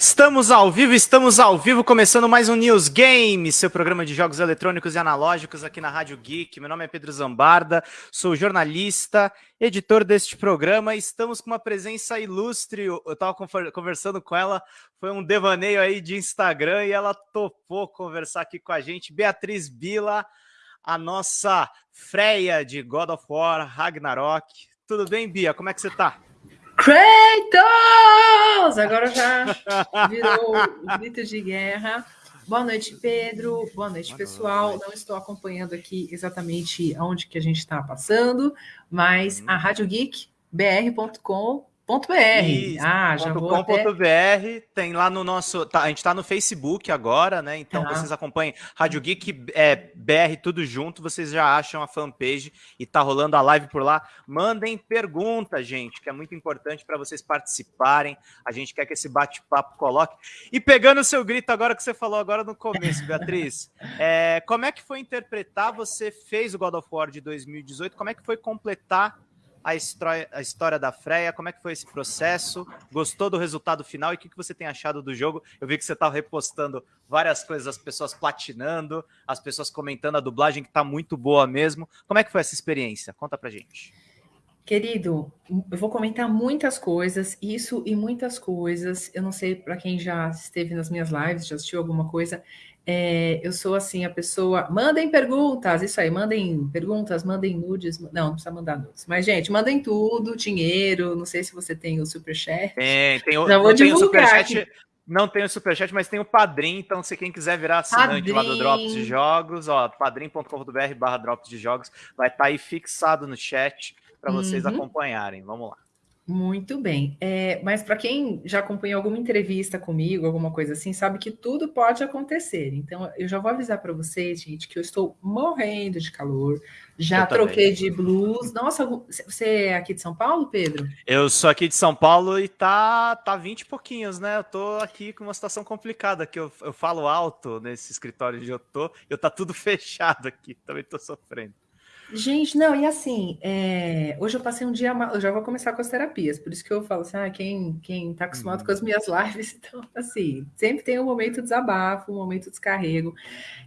Estamos ao vivo, estamos ao vivo, começando mais um News Game, seu programa de jogos eletrônicos e analógicos aqui na Rádio Geek. Meu nome é Pedro Zambarda, sou jornalista, editor deste programa. Estamos com uma presença ilustre. Eu estava conversando com ela, foi um devaneio aí de Instagram e ela topou conversar aqui com a gente. Beatriz Bila, a nossa freia de God of War Ragnarok. Tudo bem, Bia? Como é que você está? Kratos! Agora já virou grito de guerra. Boa noite, Pedro. Boa noite, pessoal. Não estou acompanhando aqui exatamente aonde que a gente está passando, mas a Rádio Geek, br.com .br. ah, já vou até... .br, tem lá no nosso... Tá, a gente está no Facebook agora, né? Então ah. vocês acompanhem Rádio Geek é, BR tudo junto, vocês já acham a fanpage e tá rolando a live por lá. Mandem perguntas, gente, que é muito importante para vocês participarem. A gente quer que esse bate-papo coloque. E pegando o seu grito agora que você falou agora no começo, Beatriz, é, como é que foi interpretar? Você fez o God of War de 2018, como é que foi completar a história, a história da Freia, como é que foi esse processo, gostou do resultado final e o que, que você tem achado do jogo? Eu vi que você estava repostando várias coisas, as pessoas platinando, as pessoas comentando a dublagem que está muito boa mesmo. Como é que foi essa experiência? Conta pra gente. Querido, eu vou comentar muitas coisas, isso e muitas coisas. Eu não sei para quem já esteve nas minhas lives, já assistiu alguma coisa. É, eu sou assim, a pessoa. Mandem perguntas, isso aí, mandem perguntas, mandem nudes. Não, não precisa mandar nudes. Mas, gente, mandem tudo, dinheiro. Não sei se você tem o superchat. Tem, tem o, Já vou tem o superchat. Não tem o superchat, mas tem o Padrim, então se quem quiser virar assinante Padrim. lá do Drops de Jogos, ó, padrim.com.br barra Drops de Jogos, vai estar tá aí fixado no chat para vocês uhum. acompanharem. Vamos lá. Muito bem. É, mas para quem já acompanhou alguma entrevista comigo, alguma coisa assim, sabe que tudo pode acontecer. Então, eu já vou avisar para vocês, gente, que eu estou morrendo de calor. Já eu troquei também. de blues. Nossa, você é aqui de São Paulo, Pedro? Eu sou aqui de São Paulo e tá, tá 20 e pouquinhos, né? Eu tô aqui com uma situação complicada, que eu, eu falo alto nesse escritório onde eu tô, eu tá tudo fechado aqui, também tô sofrendo. Gente, não, e assim, é, hoje eu passei um dia, eu já vou começar com as terapias, por isso que eu falo assim, ah, quem, quem tá acostumado uhum. com as minhas lives, então, assim, sempre tem um momento de desabafo, um momento de descarrego.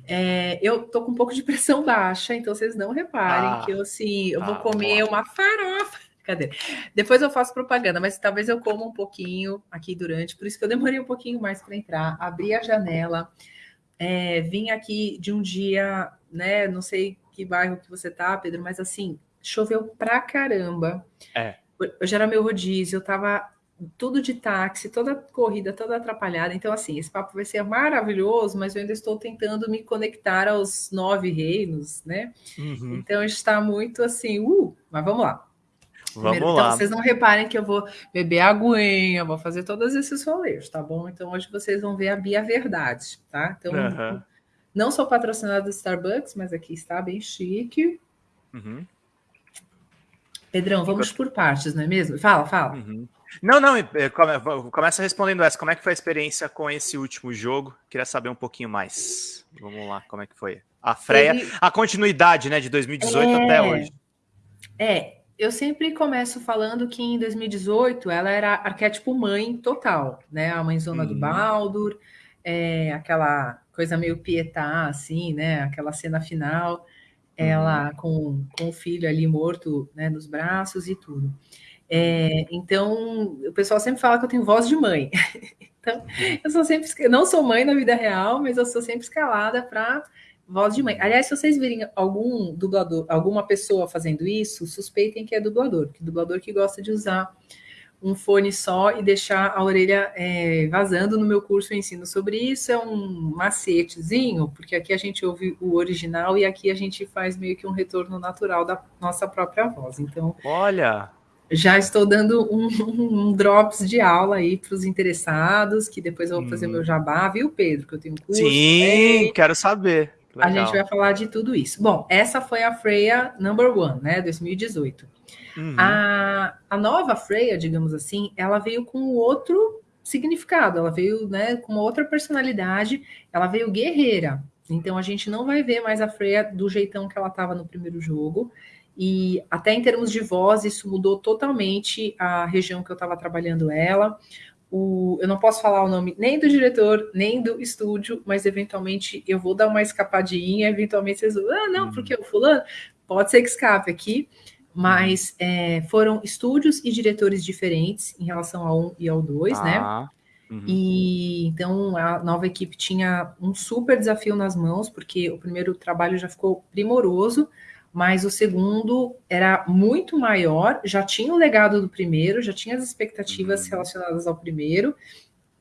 É, eu tô com um pouco de pressão baixa, então vocês não reparem ah, que eu, assim, eu vou ah, comer uma farofa, cadê? Depois eu faço propaganda, mas talvez eu coma um pouquinho aqui durante, por isso que eu demorei um pouquinho mais para entrar, abri a janela, é, vim aqui de um dia, né, não sei que bairro que você tá, Pedro, mas assim, choveu pra caramba. É. Hoje era meu rodízio, eu tava tudo de táxi, toda corrida, toda atrapalhada. Então, assim, esse papo vai ser maravilhoso, mas eu ainda estou tentando me conectar aos nove reinos, né? Uhum. Então, está muito assim, uh, mas vamos lá. Vamos Primeiro, lá. Então, vocês não reparem que eu vou beber aguinha, vou fazer todos esses rolês, tá bom? Então, hoje vocês vão ver a Bia Verdade, tá? Então, uhum. Não sou patrocinada do Starbucks, mas aqui está bem chique. Uhum. Pedrão, vamos por partes, não é mesmo? Fala, fala. Uhum. Não, não, começa respondendo essa. Como é que foi a experiência com esse último jogo? Queria saber um pouquinho mais. Vamos lá, como é que foi? A Freia, Ele... a continuidade, né, de 2018 é... até hoje. É, eu sempre começo falando que em 2018 ela era arquétipo mãe total, né? A mãezona uhum. do Baldur, é, aquela coisa meio pietá, assim, né? Aquela cena final, ela uhum. com, com o filho ali morto né, nos braços e tudo. É, então, o pessoal sempre fala que eu tenho voz de mãe. então, eu sou sempre, eu não sou mãe na vida real, mas eu sou sempre escalada para voz de mãe. Aliás, se vocês virem algum dublador, alguma pessoa fazendo isso, suspeitem que é dublador, porque dublador que gosta de usar um fone só e deixar a orelha é, vazando. No meu curso eu ensino sobre isso, é um macetezinho, porque aqui a gente ouve o original e aqui a gente faz meio que um retorno natural da nossa própria voz. Então, olha, já estou dando um, um drops de aula aí para os interessados, que depois eu vou fazer hum. meu jabá, viu, Pedro? Que eu tenho curso. Sim, quero saber. Legal. A gente vai falar de tudo isso. Bom, essa foi a Freia Number One, né? 2018. Uhum. A, a nova Freya, digamos assim, ela veio com outro significado, ela veio né, com outra personalidade, ela veio guerreira. Então a gente não vai ver mais a Freya do jeitão que ela estava no primeiro jogo. E até em termos de voz, isso mudou totalmente a região que eu estava trabalhando ela. o, eu não posso falar o nome nem do diretor, nem do estúdio, mas eventualmente eu vou dar uma escapadinha, eventualmente vocês vão, ah, não, porque o fulano, pode ser que escape aqui, mas é, foram estúdios e diretores diferentes em relação ao 1 e ao 2, né? ah, né? Uhum. E então a nova equipe tinha um super desafio nas mãos, porque o primeiro trabalho já ficou primoroso, mas o segundo era muito maior, já tinha o legado do primeiro, já tinha as expectativas uhum. relacionadas ao primeiro.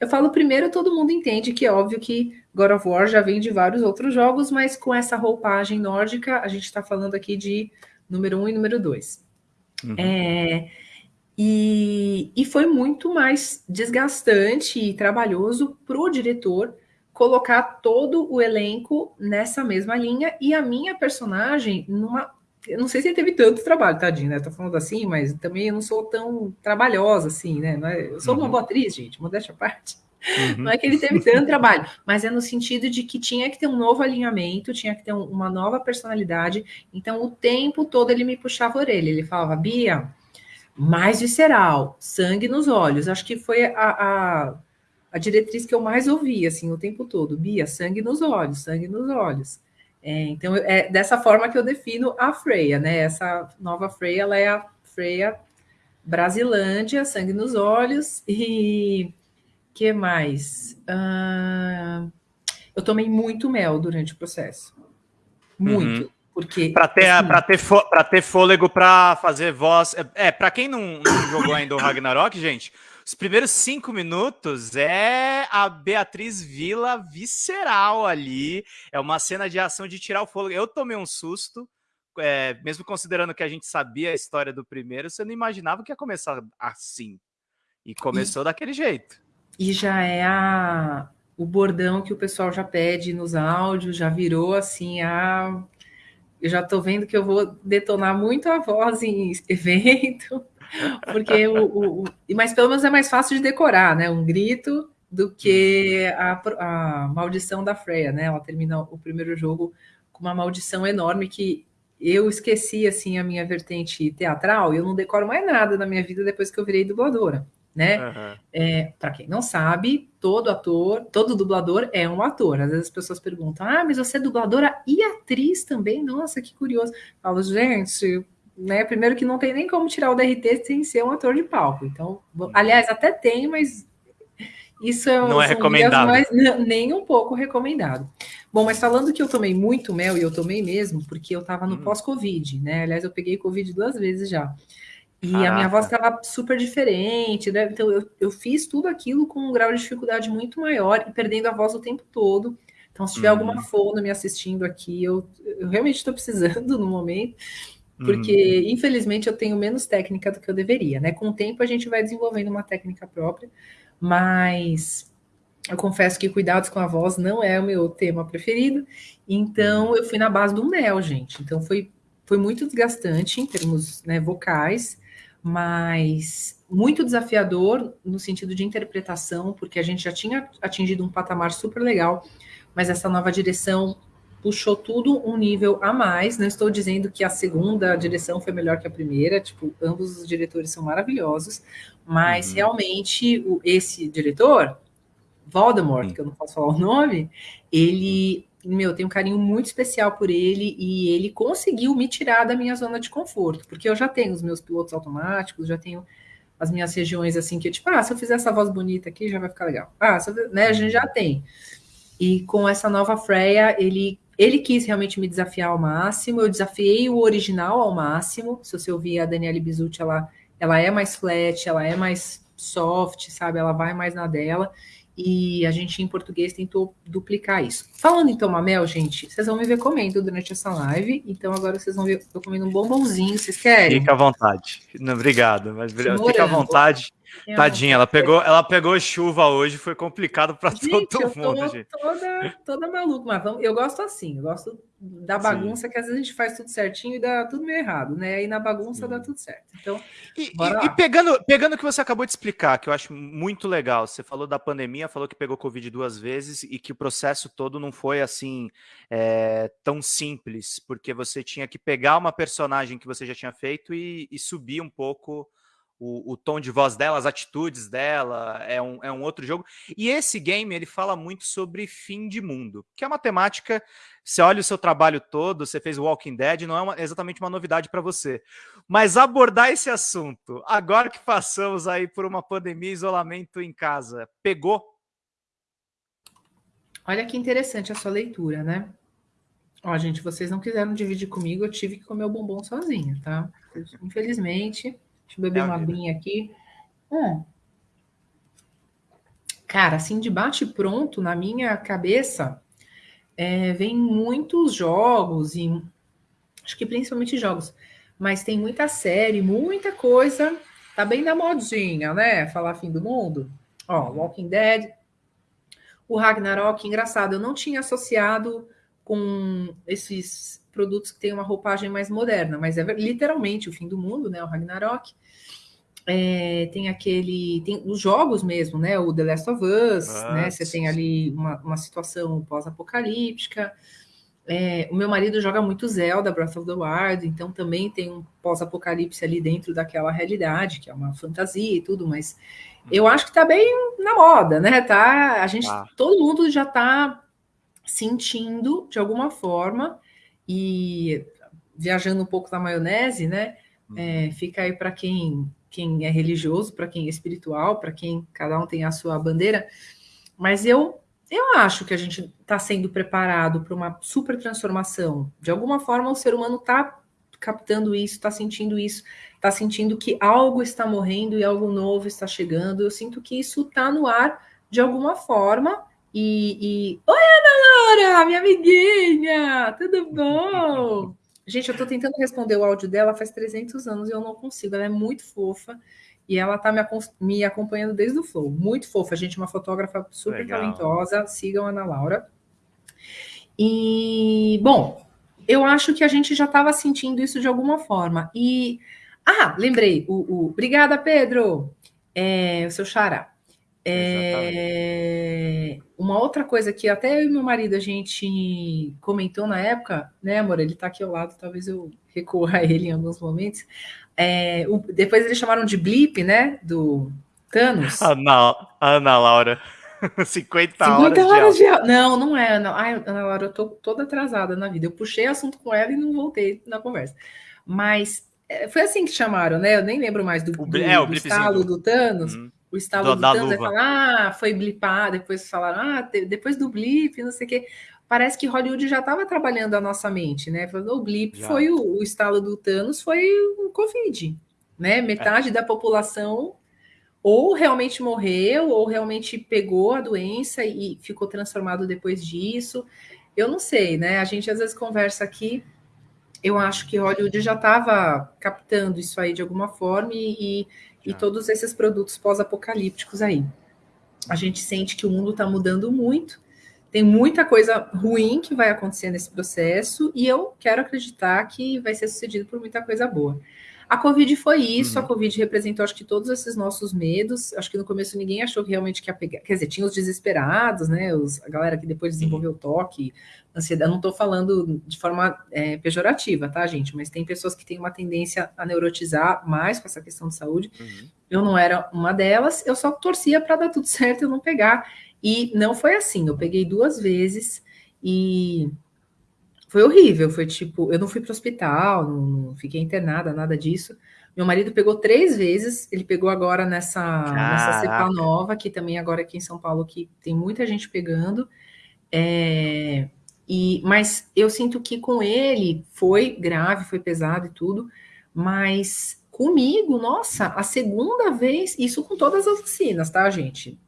Eu falo primeiro, todo mundo entende que é óbvio que God of War já vem de vários outros jogos, mas com essa roupagem nórdica, a gente está falando aqui de número um e número dois. Uhum. É, e, e foi muito mais desgastante e trabalhoso para o diretor colocar todo o elenco nessa mesma linha e a minha personagem numa. Eu não sei se ele teve tanto trabalho, tadinho, né? Tô falando assim, mas também eu não sou tão trabalhosa assim, né? É, eu sou uma uhum. boa atriz, gente, modéstia à parte. Uhum. Não é que ele teve tanto trabalho, mas é no sentido de que tinha que ter um novo alinhamento, tinha que ter um, uma nova personalidade. Então, o tempo todo ele me puxava a orelha. Ele falava, Bia, mais visceral, sangue nos olhos. Acho que foi a, a a diretriz que eu mais ouvi, assim, o tempo todo. Bia, sangue nos olhos, sangue nos olhos. É, então, é dessa forma que eu defino a Freia, né? Essa nova Freia, ela é a Freia Brasilândia, sangue nos olhos. E que mais? Uh, eu tomei muito mel durante o processo. Muito. Uhum. Porque, para ter, assim, pra ter, ter fôlego para fazer voz. É, para quem não, não jogou ainda o Ragnarok, gente, os primeiros cinco minutos é a Beatriz Vila visceral ali. É uma cena de ação de tirar o fôlego. Eu tomei um susto, é, mesmo considerando que a gente sabia a história do primeiro, você não imaginava que ia começar assim. E começou e, daquele jeito. E já é a, o bordão que o pessoal já pede nos áudios, já virou assim a. Eu já tô vendo que eu vou detonar muito a voz em evento. Porque o, o, Mas pelo menos é mais fácil de decorar, né? Um grito do que a, a maldição da Freya, né? Ela termina o primeiro jogo com uma maldição enorme que eu esqueci assim a minha vertente teatral e eu não decoro mais nada na minha vida depois que eu virei dubladora, né? Uhum. É, para quem não sabe, todo ator, todo dublador é um ator. Às vezes as pessoas perguntam: "Ah, mas você é dubladora e atriz também?" Nossa, que curioso. Eu falo: "Gente, né? Primeiro que não tem nem como tirar o DRT sem ser um ator de palco. Então, aliás, até tem, mas isso é, não é recomendado. Mais, nem um pouco recomendado. Bom, mas falando que eu tomei muito mel, e eu tomei mesmo, porque eu estava no hum. pós-Covid, né? Aliás, eu peguei Covid duas vezes já. E Caraca. a minha voz estava super diferente, né? Então eu, eu fiz tudo aquilo com um grau de dificuldade muito maior e perdendo a voz o tempo todo. Então, se tiver hum. alguma fono me assistindo aqui, eu, eu realmente estou precisando no momento porque uhum. infelizmente eu tenho menos técnica do que eu deveria, né? Com o tempo a gente vai desenvolvendo uma técnica própria, mas eu confesso que cuidados com a voz não é o meu tema preferido, então uhum. eu fui na base do mel, gente. Então foi, foi muito desgastante em termos né, vocais, mas muito desafiador no sentido de interpretação, porque a gente já tinha atingido um patamar super legal, mas essa nova direção puxou tudo um nível a mais. Não estou dizendo que a segunda direção foi melhor que a primeira, tipo, ambos os diretores são maravilhosos, mas uhum. realmente o, esse diretor, Voldemort, uhum. que eu não posso falar o nome, ele, meu, tem um carinho muito especial por ele e ele conseguiu me tirar da minha zona de conforto, porque eu já tenho os meus pilotos automáticos, já tenho as minhas regiões assim que, tipo, ah, se eu fizer essa voz bonita aqui já vai ficar legal. Ah, né, a gente já tem. E com essa nova Freya, ele ele quis realmente me desafiar ao máximo, eu desafiei o original ao máximo. Se você ouvir a Daniele Bizucci, ela, ela é mais flat, ela é mais soft, sabe? Ela vai mais na dela. E a gente, em português, tentou duplicar isso. Falando em tomar mel, gente, vocês vão me ver comendo durante essa live. Então, agora vocês vão ver eu comendo um bombonzinho. Vocês querem? Fica à vontade. Não, obrigado, mas fica à vontade. Tadinha, ela pegou, ela pegou chuva hoje, foi complicado para todo mundo, gente. Toda, toda maluca, mas eu gosto assim, eu gosto da bagunça Sim. que às vezes a gente faz tudo certinho e dá tudo meio errado, né? E na bagunça Sim. dá tudo certo. Então, e, e, e, pegando, pegando o que você acabou de explicar, que eu acho muito legal, você falou da pandemia, falou que pegou Covid duas vezes e que o processo todo não foi assim é, tão simples, porque você tinha que pegar uma personagem que você já tinha feito e, e subir um pouco o, o, tom de voz dela, as atitudes dela, é um, é um outro jogo. E esse game, ele fala muito sobre fim de mundo, que é uma temática, você olha o seu trabalho todo, você fez Walking Dead, não é uma, exatamente uma novidade para você. Mas abordar esse assunto, agora que passamos aí por uma pandemia, isolamento em casa, pegou? Olha que interessante a sua leitura, né? Ó, gente, vocês não quiseram dividir comigo, eu tive que comer o bombom sozinha, tá? Infelizmente... Deixa eu beber é uma aguinha aqui. Hum. Cara, assim, de bate pronto, na minha cabeça, é, vem muitos jogos, e acho que principalmente jogos, mas tem muita série, muita coisa. Tá bem na modinha, né? Falar fim do mundo. Ó, Walking Dead, o Ragnarok, engraçado, eu não tinha associado com esses produtos que têm uma roupagem mais moderna, mas é literalmente o fim do mundo, né? O Ragnarok. É, tem aquele. Tem os jogos mesmo, né? O The Last of Us, ah, né? Você tem ali uma, uma situação pós-apocalíptica. É, o meu marido joga muito Zelda, Breath of the Wild, então também tem um pós-apocalipse ali dentro daquela realidade, que é uma fantasia e tudo, mas eu acho que tá bem na moda, né? Tá, a gente, ah. todo mundo já tá sentindo de alguma forma e viajando um pouco na maionese, né? É, uhum. fica aí para quem quem é religioso, para quem é espiritual, para quem cada um tem a sua bandeira. Mas eu eu acho que a gente está sendo preparado para uma super transformação. De alguma forma, o ser humano está captando isso, está sentindo isso, está sentindo que algo está morrendo e algo novo está chegando. Eu sinto que isso está no ar de alguma forma. E, e... Oi, Ana Laura, minha amiguinha, tudo bom? Gente, eu tô tentando responder o áudio dela faz 300 anos e eu não consigo. Ela é muito fofa e ela tá me, me acompanhando desde o Flow. Muito fofa, gente, uma fotógrafa super Legal. talentosa. Sigam a Ana Laura. E, bom, eu acho que a gente já estava sentindo isso de alguma forma. E, ah, lembrei, o, o... obrigada, Pedro, é, o seu xará. É, uma outra coisa que até eu e meu marido a gente comentou na época, né, amor? Ele tá aqui ao lado, talvez eu recorra a ele em alguns momentos. É, o, depois eles chamaram de blip, né? Do Thanos. Ana, Ana Laura. 50, 50 horas, horas de... de... Não, não é, não. Ai, Ana Laura, eu tô toda atrasada na vida. Eu puxei assunto com ela e não voltei na conversa. Mas é, foi assim que chamaram, né? Eu nem lembro mais do, do, é, do estalo do Thanos. Uhum o estalo do, do Thanos, falar, ah, foi blipar, depois falaram, ah, depois do blip, não sei o quê. Parece que Hollywood já estava trabalhando a nossa mente, né? Falando, o blip já. foi o, o, estalo do Thanos, foi o Covid, né? Metade é. da população ou realmente morreu, ou realmente pegou a doença e ficou transformado depois disso. Eu não sei, né? A gente às vezes conversa aqui. Eu acho que Hollywood já estava captando isso aí de alguma forma e, e todos esses produtos pós-apocalípticos aí. A gente sente que o mundo está mudando muito, tem muita coisa ruim que vai acontecer nesse processo, e eu quero acreditar que vai ser sucedido por muita coisa boa. A Covid foi isso, uhum. a Covid representou, acho que, todos esses nossos medos. Acho que no começo ninguém achou que realmente que ia pegar. Quer dizer, tinha os desesperados, né? Os, a galera que depois desenvolveu toque, ansiedade. Não estou falando de forma é, pejorativa, tá, gente? Mas tem pessoas que têm uma tendência a neurotizar mais com essa questão de saúde. Uhum. Eu não era uma delas, eu só torcia para dar tudo certo e eu não pegar. E não foi assim. Eu peguei duas vezes e foi horrível, foi tipo, eu não fui para o hospital, não, não, fiquei internada, nada disso. Meu marido pegou três vezes, ele pegou agora nessa, nessa cepa nova, que também agora aqui em São Paulo, que tem muita gente pegando. É, e, mas eu sinto que com ele foi grave, foi pesado e tudo, mas comigo, nossa, a segunda vez, isso com todas as vacinas, tá, gente?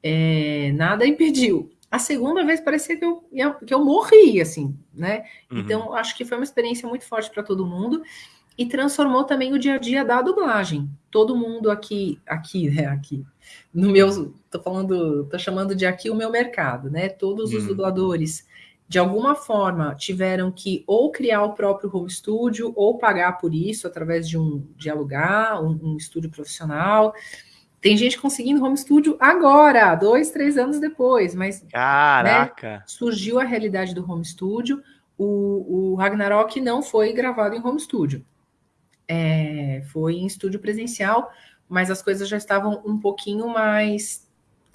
É, nada impediu a segunda vez parecia que eu, que eu morri, assim, né? Uhum. Então, acho que foi uma experiência muito forte para todo mundo e transformou também o dia a dia da dublagem. Todo mundo aqui, aqui, né? Aqui, no meu, tô falando, tô chamando de aqui o meu mercado, né? Todos uhum. os dubladores, de alguma forma, tiveram que ou criar o próprio home studio ou pagar por isso através de um de alugar um, um estúdio profissional. Tem gente conseguindo home studio agora, dois, três anos depois, mas né, Caraca. Né, surgiu a realidade do home studio. O, o, Ragnarok não foi gravado em home studio. é, foi em estúdio presencial, mas as coisas já estavam um pouquinho mais,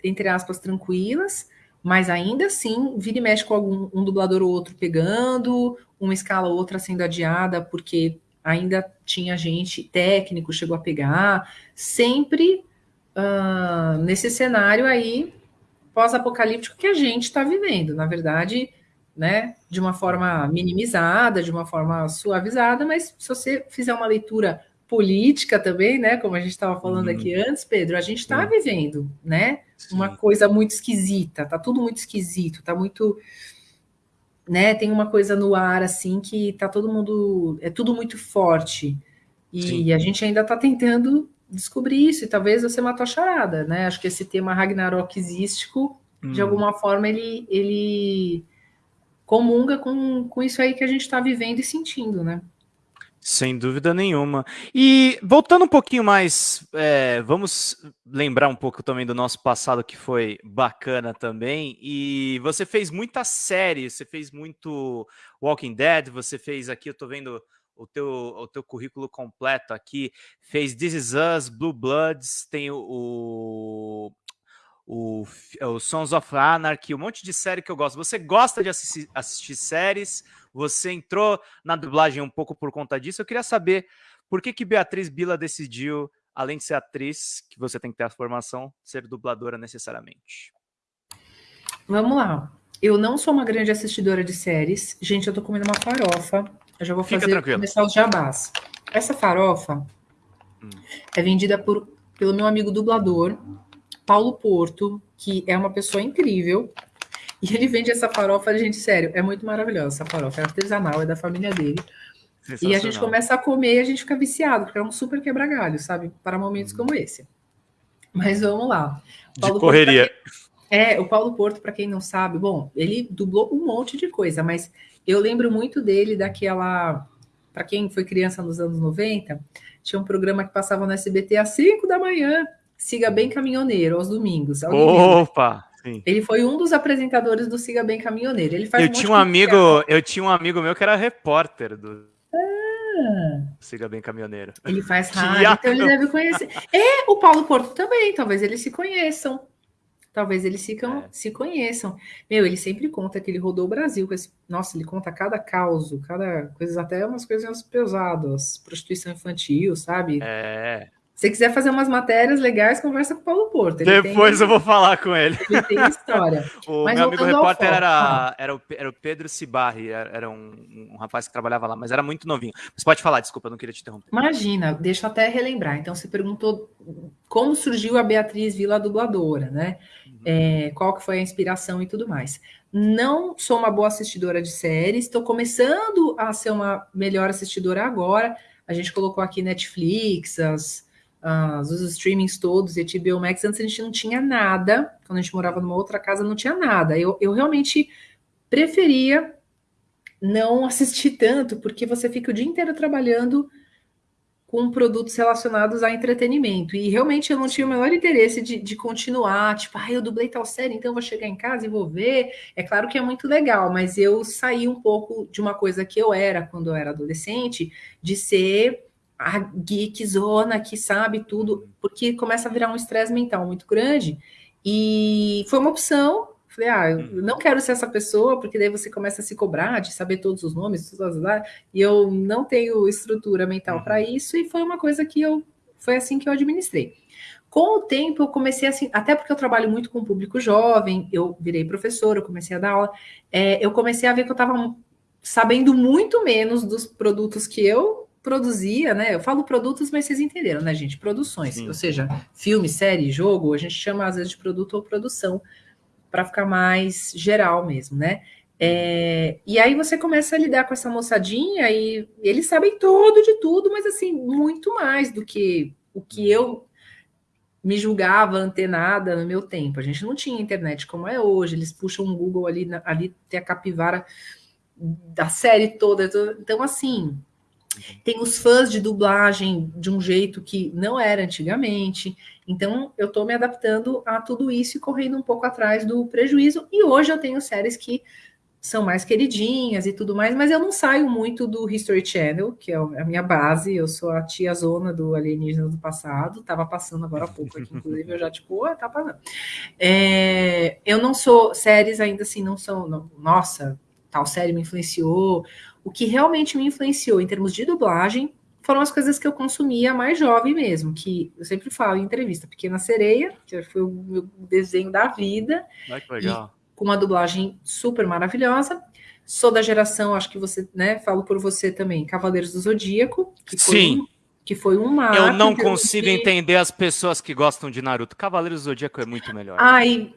entre aspas, tranquilas, mas ainda assim, vira e mexe com algum um dublador ou outro pegando, uma escala ou outra sendo adiada, porque ainda tinha gente técnico, chegou a pegar, sempre uh, nesse cenário aí pós-apocalíptico que a gente está vivendo. Na verdade, né, de uma forma minimizada, de uma forma suavizada, mas se você fizer uma leitura política também, né, como a gente estava falando uhum. aqui antes, Pedro, a gente está vivendo, né, Sim. uma coisa muito esquisita, tá tudo muito esquisito, tá muito, né, tem uma coisa no ar assim que tá todo mundo, é tudo muito forte e Sim. a gente ainda está tentando descobrir isso e talvez você matou a charada, né? Acho que esse tema ragnarokístico, hum. de alguma forma, ele, ele comunga com, com isso aí que a gente está vivendo e sentindo, né? Sem dúvida nenhuma. E voltando um pouquinho mais, é, vamos lembrar um pouco também do nosso passado que foi bacana também. E você fez muita série, você fez muito Walking Dead, você fez aqui, eu tô vendo o teu, o teu currículo completo aqui. Fez This Is Us, Blue Bloods, tem o, o, o Sons of Anarchy, um monte de série que eu gosto. Você gosta de assistir, assistir séries? Você entrou na dublagem um pouco por conta disso. Eu queria saber por que, que Beatriz Bila decidiu, além de ser atriz, que você tem que ter a formação, ser dubladora necessariamente. Vamos lá. Eu não sou uma grande assistidora de séries. Gente, eu tô comendo uma farofa. Eu já vou fazer começar os jabás. Essa farofa hum. é vendida por, pelo meu amigo dublador, Paulo Porto, que é uma pessoa incrível. E ele vende essa farofa, gente, sério, é muito maravilhosa essa farofa. É artesanal, é da família dele. E a gente começa a comer e a gente fica viciado, porque é um super quebra-galho, sabe? Para momentos hum. como esse. Mas vamos lá. Paulo de correria. Porto, é, o Paulo Porto, para quem não sabe, bom, ele dublou um monte de coisa, mas eu lembro muito dele daquela. Para quem foi criança nos anos 90, tinha um programa que passava no SBT às 5 da manhã, Siga Bem Caminhoneiro, aos domingos. Opa! Sim. Ele foi um dos apresentadores do Siga Bem Caminhoneiro. Ele faz eu um tinha um amigo, eu tinha um amigo meu que era repórter do ah. Siga Bem Caminhoneiro. Ele faz rádio, então ele deve conhecer. É, o Paulo Porto também, talvez eles se conheçam. Talvez eles ficam, é. se conheçam. Meu, ele sempre conta que ele rodou o Brasil. Com esse... Nossa, ele conta cada caos, cada coisa, até umas coisas pesadas, prostituição infantil, sabe? É. Se quiser fazer umas matérias legais, conversa com o Paulo Porto. Ele Depois tem, eu vou falar com ele. Ele tem história. o mas meu amigo repórter era, era, o, era o Pedro Cibarri, era um, um, rapaz que trabalhava lá, mas era muito novinho. Mas pode falar, desculpa, eu não queria te interromper. Imagina, deixa eu até relembrar. Então, você perguntou como surgiu a Beatriz Vila dubladora, né? É, qual que foi a inspiração e tudo mais. Não sou uma boa assistidora de séries, estou começando a ser uma melhor assistidora agora. A gente colocou aqui Netflix, as uh, os streamings todos, e HBO Max, antes a gente não tinha nada, quando a gente morava numa outra casa não tinha nada. Eu, eu realmente preferia não assistir tanto, porque você fica o dia inteiro trabalhando com produtos relacionados a entretenimento. E realmente eu não tinha o menor interesse de, de continuar, tipo, ah, eu dublei tal série, então eu vou chegar em casa e vou ver. É claro que é muito legal, mas eu saí um pouco de uma coisa que eu era quando eu era adolescente, de ser a geek zona que sabe tudo, porque começa a virar um estresse mental muito grande. E foi uma opção. Falei, ah, eu uhum. não quero ser essa pessoa, porque daí você começa a se cobrar de saber todos os nomes, todas lá, e eu não tenho estrutura mental para uhum. isso, e foi uma coisa que eu foi assim que eu administrei. Com o tempo, eu comecei assim, até porque eu trabalho muito com o público jovem, eu virei professora, eu comecei a dar aula, é, eu comecei a ver que eu estava sabendo muito menos dos produtos que eu produzia, né? Eu falo produtos, mas vocês entenderam, né, gente? Produções, Sim. ou seja, filme, série, jogo, a gente chama às vezes de produto ou produção para ficar mais geral mesmo, né? É, e aí você começa a lidar com essa moçadinha e eles sabem tudo de tudo, mas assim, muito mais do que o que eu me julgava antenada no meu tempo. A gente não tinha internet como é hoje, eles puxam um Google ali, ali tem a capivara da série toda. Então, assim, tem os fãs de dublagem de um jeito que não era antigamente. Então, eu estou me adaptando a tudo isso e correndo um pouco atrás do prejuízo. E hoje eu tenho séries que são mais queridinhas e tudo mais, mas eu não saio muito do History Channel, que é a minha base, eu sou a tia zona do Alienígena do passado, estava passando agora há pouco aqui, inclusive eu já tipo, oh, tá passando. É, eu não sou, séries ainda assim não são, não, nossa, tal série me influenciou. O que realmente me influenciou em termos de dublagem foram as coisas que eu consumia mais jovem mesmo, que eu sempre falo em entrevista, Pequena Sereia, que foi o meu desenho da vida. Ai, que legal. Com uma dublagem super maravilhosa. Sou da geração, acho que você, né, falo por você também, Cavaleiros do Zodíaco, que foi Sim. Um, que foi um marco. Eu não consigo entender as pessoas que gostam de Naruto. Cavaleiros do Zodíaco é muito melhor. Ai,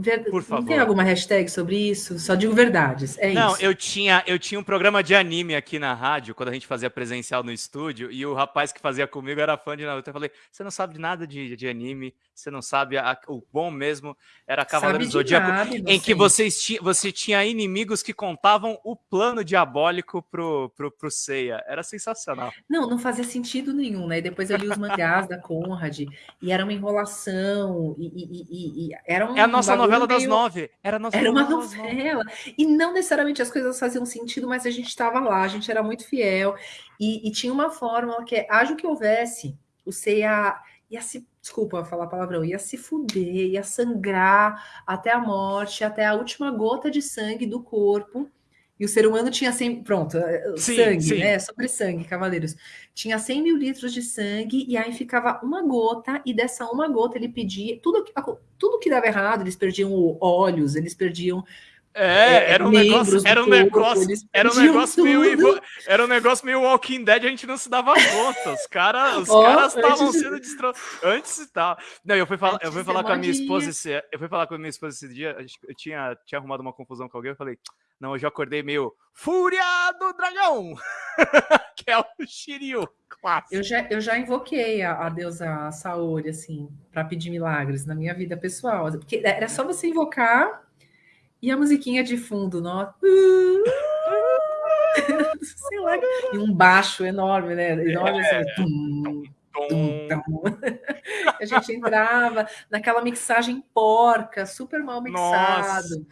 Ver... Por favor. Não tem alguma hashtag sobre isso? Só digo verdades. É não, isso. eu tinha, eu tinha um programa de anime aqui na rádio, quando a gente fazia presencial no estúdio, e o rapaz que fazia comigo era fã de Naruto. Eu falei: você não sabe nada de, de anime, você não sabe. A, o bom mesmo era Cavaleiro do Zodíaco, nada, em que vocês ti, você tinha inimigos que contavam o plano diabólico pro, pro, pro Seiya. Era sensacional. Não, não fazia sentido nenhum, né? E depois eu li os mangás da Conrad, e era uma enrolação, e, e, e, e era um. É a nossa novela das nove. Era, nossa era uma novela. E não necessariamente as coisas faziam sentido, mas a gente estava lá, a gente era muito fiel. E, e tinha uma fórmula que é: haja o que houvesse, o Seiya ia se, desculpa falar palavrão, ia se fuder, ia sangrar até a morte, até a última gota de sangue do corpo. E o ser humano tinha 100, pronto, eh, sim, sangue, sim. né? Sobre sangue, cavaleiros. Tinha 100 mil litros de sangue, e aí ficava uma gota, e dessa uma gota ele pedia, tudo, tudo que dava errado, eles perdiam olhos, eles perdiam é, é, era um negócio, era um negócio, era um negócio meio, era um negócio meio Walking Dead, a gente não se dava conta. Os caras, os oh, caras estavam sendo destroçados antes e tal. Não, eu fui falar, eu fui falar com a minha esposa esse, eu fui falar com a minha esposa esse dia, eu tinha, tinha arrumado uma confusão com alguém, eu falei: "Não, eu já acordei meio Fúria do Dragão", que é o Shiryu. Clássico. Eu já, eu já invoquei a, a deusa Saori, assim, para pedir milagres na minha vida pessoal. Porque era só você invocar e a musiquinha de fundo, nossa. Sei lá. E um baixo enorme, né? Enorme assim. É. Tum, tum, tum. A gente entrava naquela mixagem porca, super mal mixado. Nossa.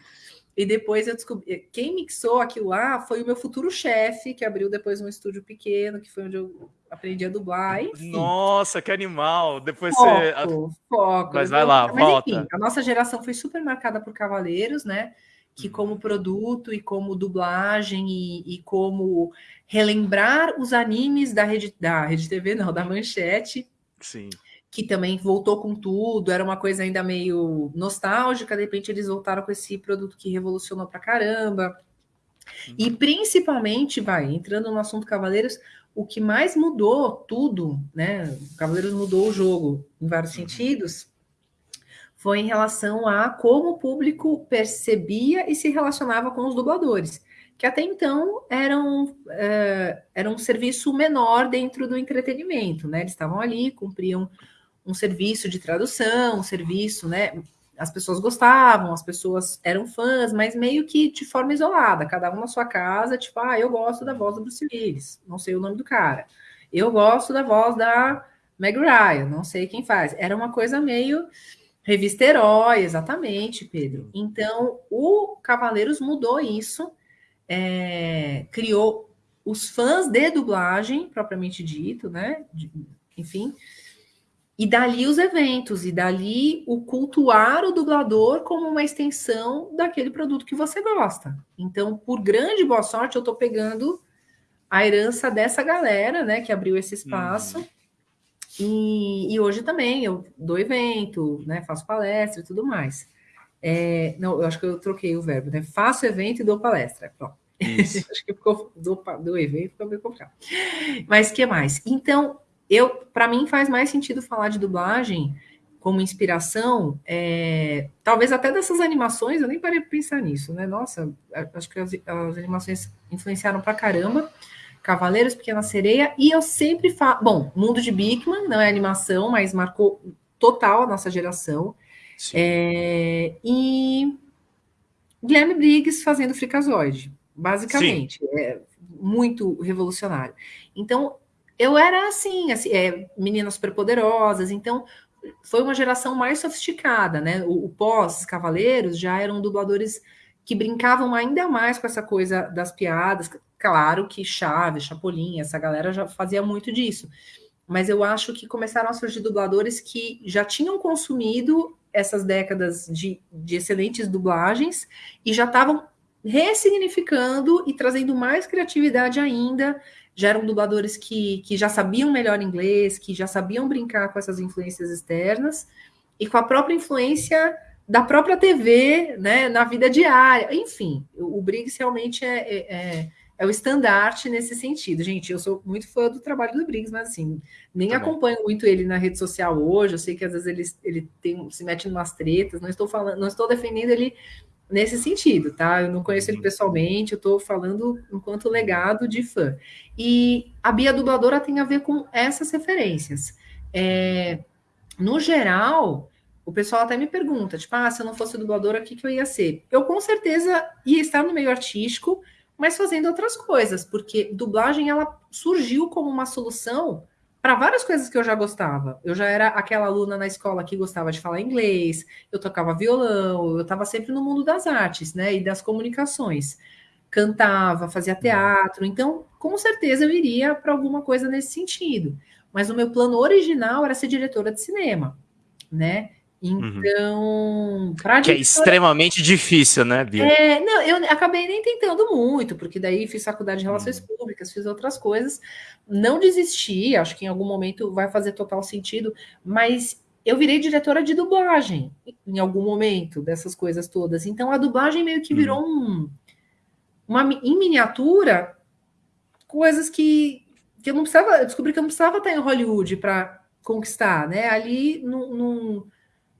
E depois eu descobri. Quem mixou aquilo lá foi o meu futuro chefe, que abriu depois um estúdio pequeno, que foi onde eu aprendi a dublar. Enfim. Nossa, que animal! Depois foco, você. Foco. Mas vai lá, Mas, volta. Enfim, a nossa geração foi super marcada por Cavaleiros, né? Que, uhum. como produto e como dublagem e, e como relembrar os animes da rede, da rede TV, não, da manchete. Sim que também voltou com tudo, era uma coisa ainda meio nostálgica, de repente eles voltaram com esse produto que revolucionou pra caramba. Uhum. E principalmente, vai, entrando no assunto Cavaleiros, o que mais mudou tudo, né? Cavaleiros mudou o jogo em vários uhum. sentidos, foi em relação a como o público percebia e se relacionava com os dubladores que até então eram, é, era um serviço menor dentro do entretenimento, né? Eles estavam ali, cumpriam um serviço de tradução, um serviço, né? As pessoas gostavam, as pessoas eram fãs, mas meio que de forma isolada, cada um na sua casa, tipo, ah, eu gosto da voz do Bruce Willis, não sei o nome do cara. Eu gosto da voz da Meg Ryan, não sei quem faz. Era uma coisa meio revista herói, exatamente, Pedro. Então, o Cavaleiros mudou isso, é, criou os fãs de dublagem, propriamente dito, né? De, enfim, e dali os eventos, e dali o cultuar o dublador como uma extensão daquele produto que você gosta. Então, por grande boa sorte, eu estou pegando a herança dessa galera, né, que abriu esse espaço. Uhum. E, e, hoje também eu dou evento, né, faço palestra e tudo mais. É, não, eu acho que eu troquei o verbo, né? Faço evento e dou palestra. Pronto. acho que ficou do, do evento ficou meio complicado. Mas que mais? Então, eu, para mim, faz mais sentido falar de dublagem como inspiração, é, talvez até dessas animações, eu nem parei para pensar nisso, né? Nossa, acho que as, as animações influenciaram para caramba. Cavaleiros, Pequena Sereia, e eu sempre falo. Bom, Mundo de Bigman não é animação, mas marcou total a nossa geração. É, e Guilherme Briggs fazendo Fricazoide, basicamente. Sim. É muito revolucionário. Então, eu era assim, assim é, meninas superpoderosas, então foi uma geração mais sofisticada, né? O, o pós-Cavaleiros já eram dubladores que brincavam ainda mais com essa coisa das piadas. Claro que Chaves, Chapolin, essa galera já fazia muito disso. Mas eu acho que começaram a surgir dubladores que já tinham consumido essas décadas de, de excelentes dublagens e já estavam ressignificando e trazendo mais criatividade ainda. Já eram dubladores que, que já sabiam melhor inglês, que já sabiam brincar com essas influências externas e com a própria influência da própria TV, né, na vida diária. Enfim, o, Briggs realmente é, é, é, é, o estandarte nesse sentido. Gente, eu sou muito fã do trabalho do Briggs, mas assim, nem Também. acompanho muito ele na rede social hoje. Eu sei que às vezes ele, ele tem, se mete em umas tretas, não estou falando, não estou defendendo ele nesse sentido, tá? Eu não conheço ele uhum. pessoalmente, eu estou falando enquanto legado de fã. E a Bia Dubladora tem a ver com essas referências. É, no geral, o pessoal até me pergunta, tipo, ah, se eu não fosse dubladora, o que, que eu ia ser? Eu com certeza ia estar no meio artístico, mas fazendo outras coisas, porque dublagem ela surgiu como uma solução para várias coisas que eu já gostava. Eu já era aquela aluna na escola que gostava de falar inglês, eu tocava violão, eu estava sempre no mundo das artes, né, e das comunicações. Cantava, fazia teatro, então com certeza eu iria para alguma coisa nesse sentido. Mas o meu plano original era ser diretora de cinema, né? Uhum. Então, uhum. que é extremamente difícil, né, Bia? É, não, eu acabei nem tentando muito, porque daí fiz faculdade de relações uhum. públicas, fiz outras coisas, não desisti, acho que em algum momento vai fazer total sentido, mas eu virei diretora de dublagem em algum momento dessas coisas todas. Então a dublagem meio que virou uhum. um uma em miniatura coisas que, que eu não precisava, eu descobri que eu não precisava estar em Hollywood para conquistar, né? Ali num,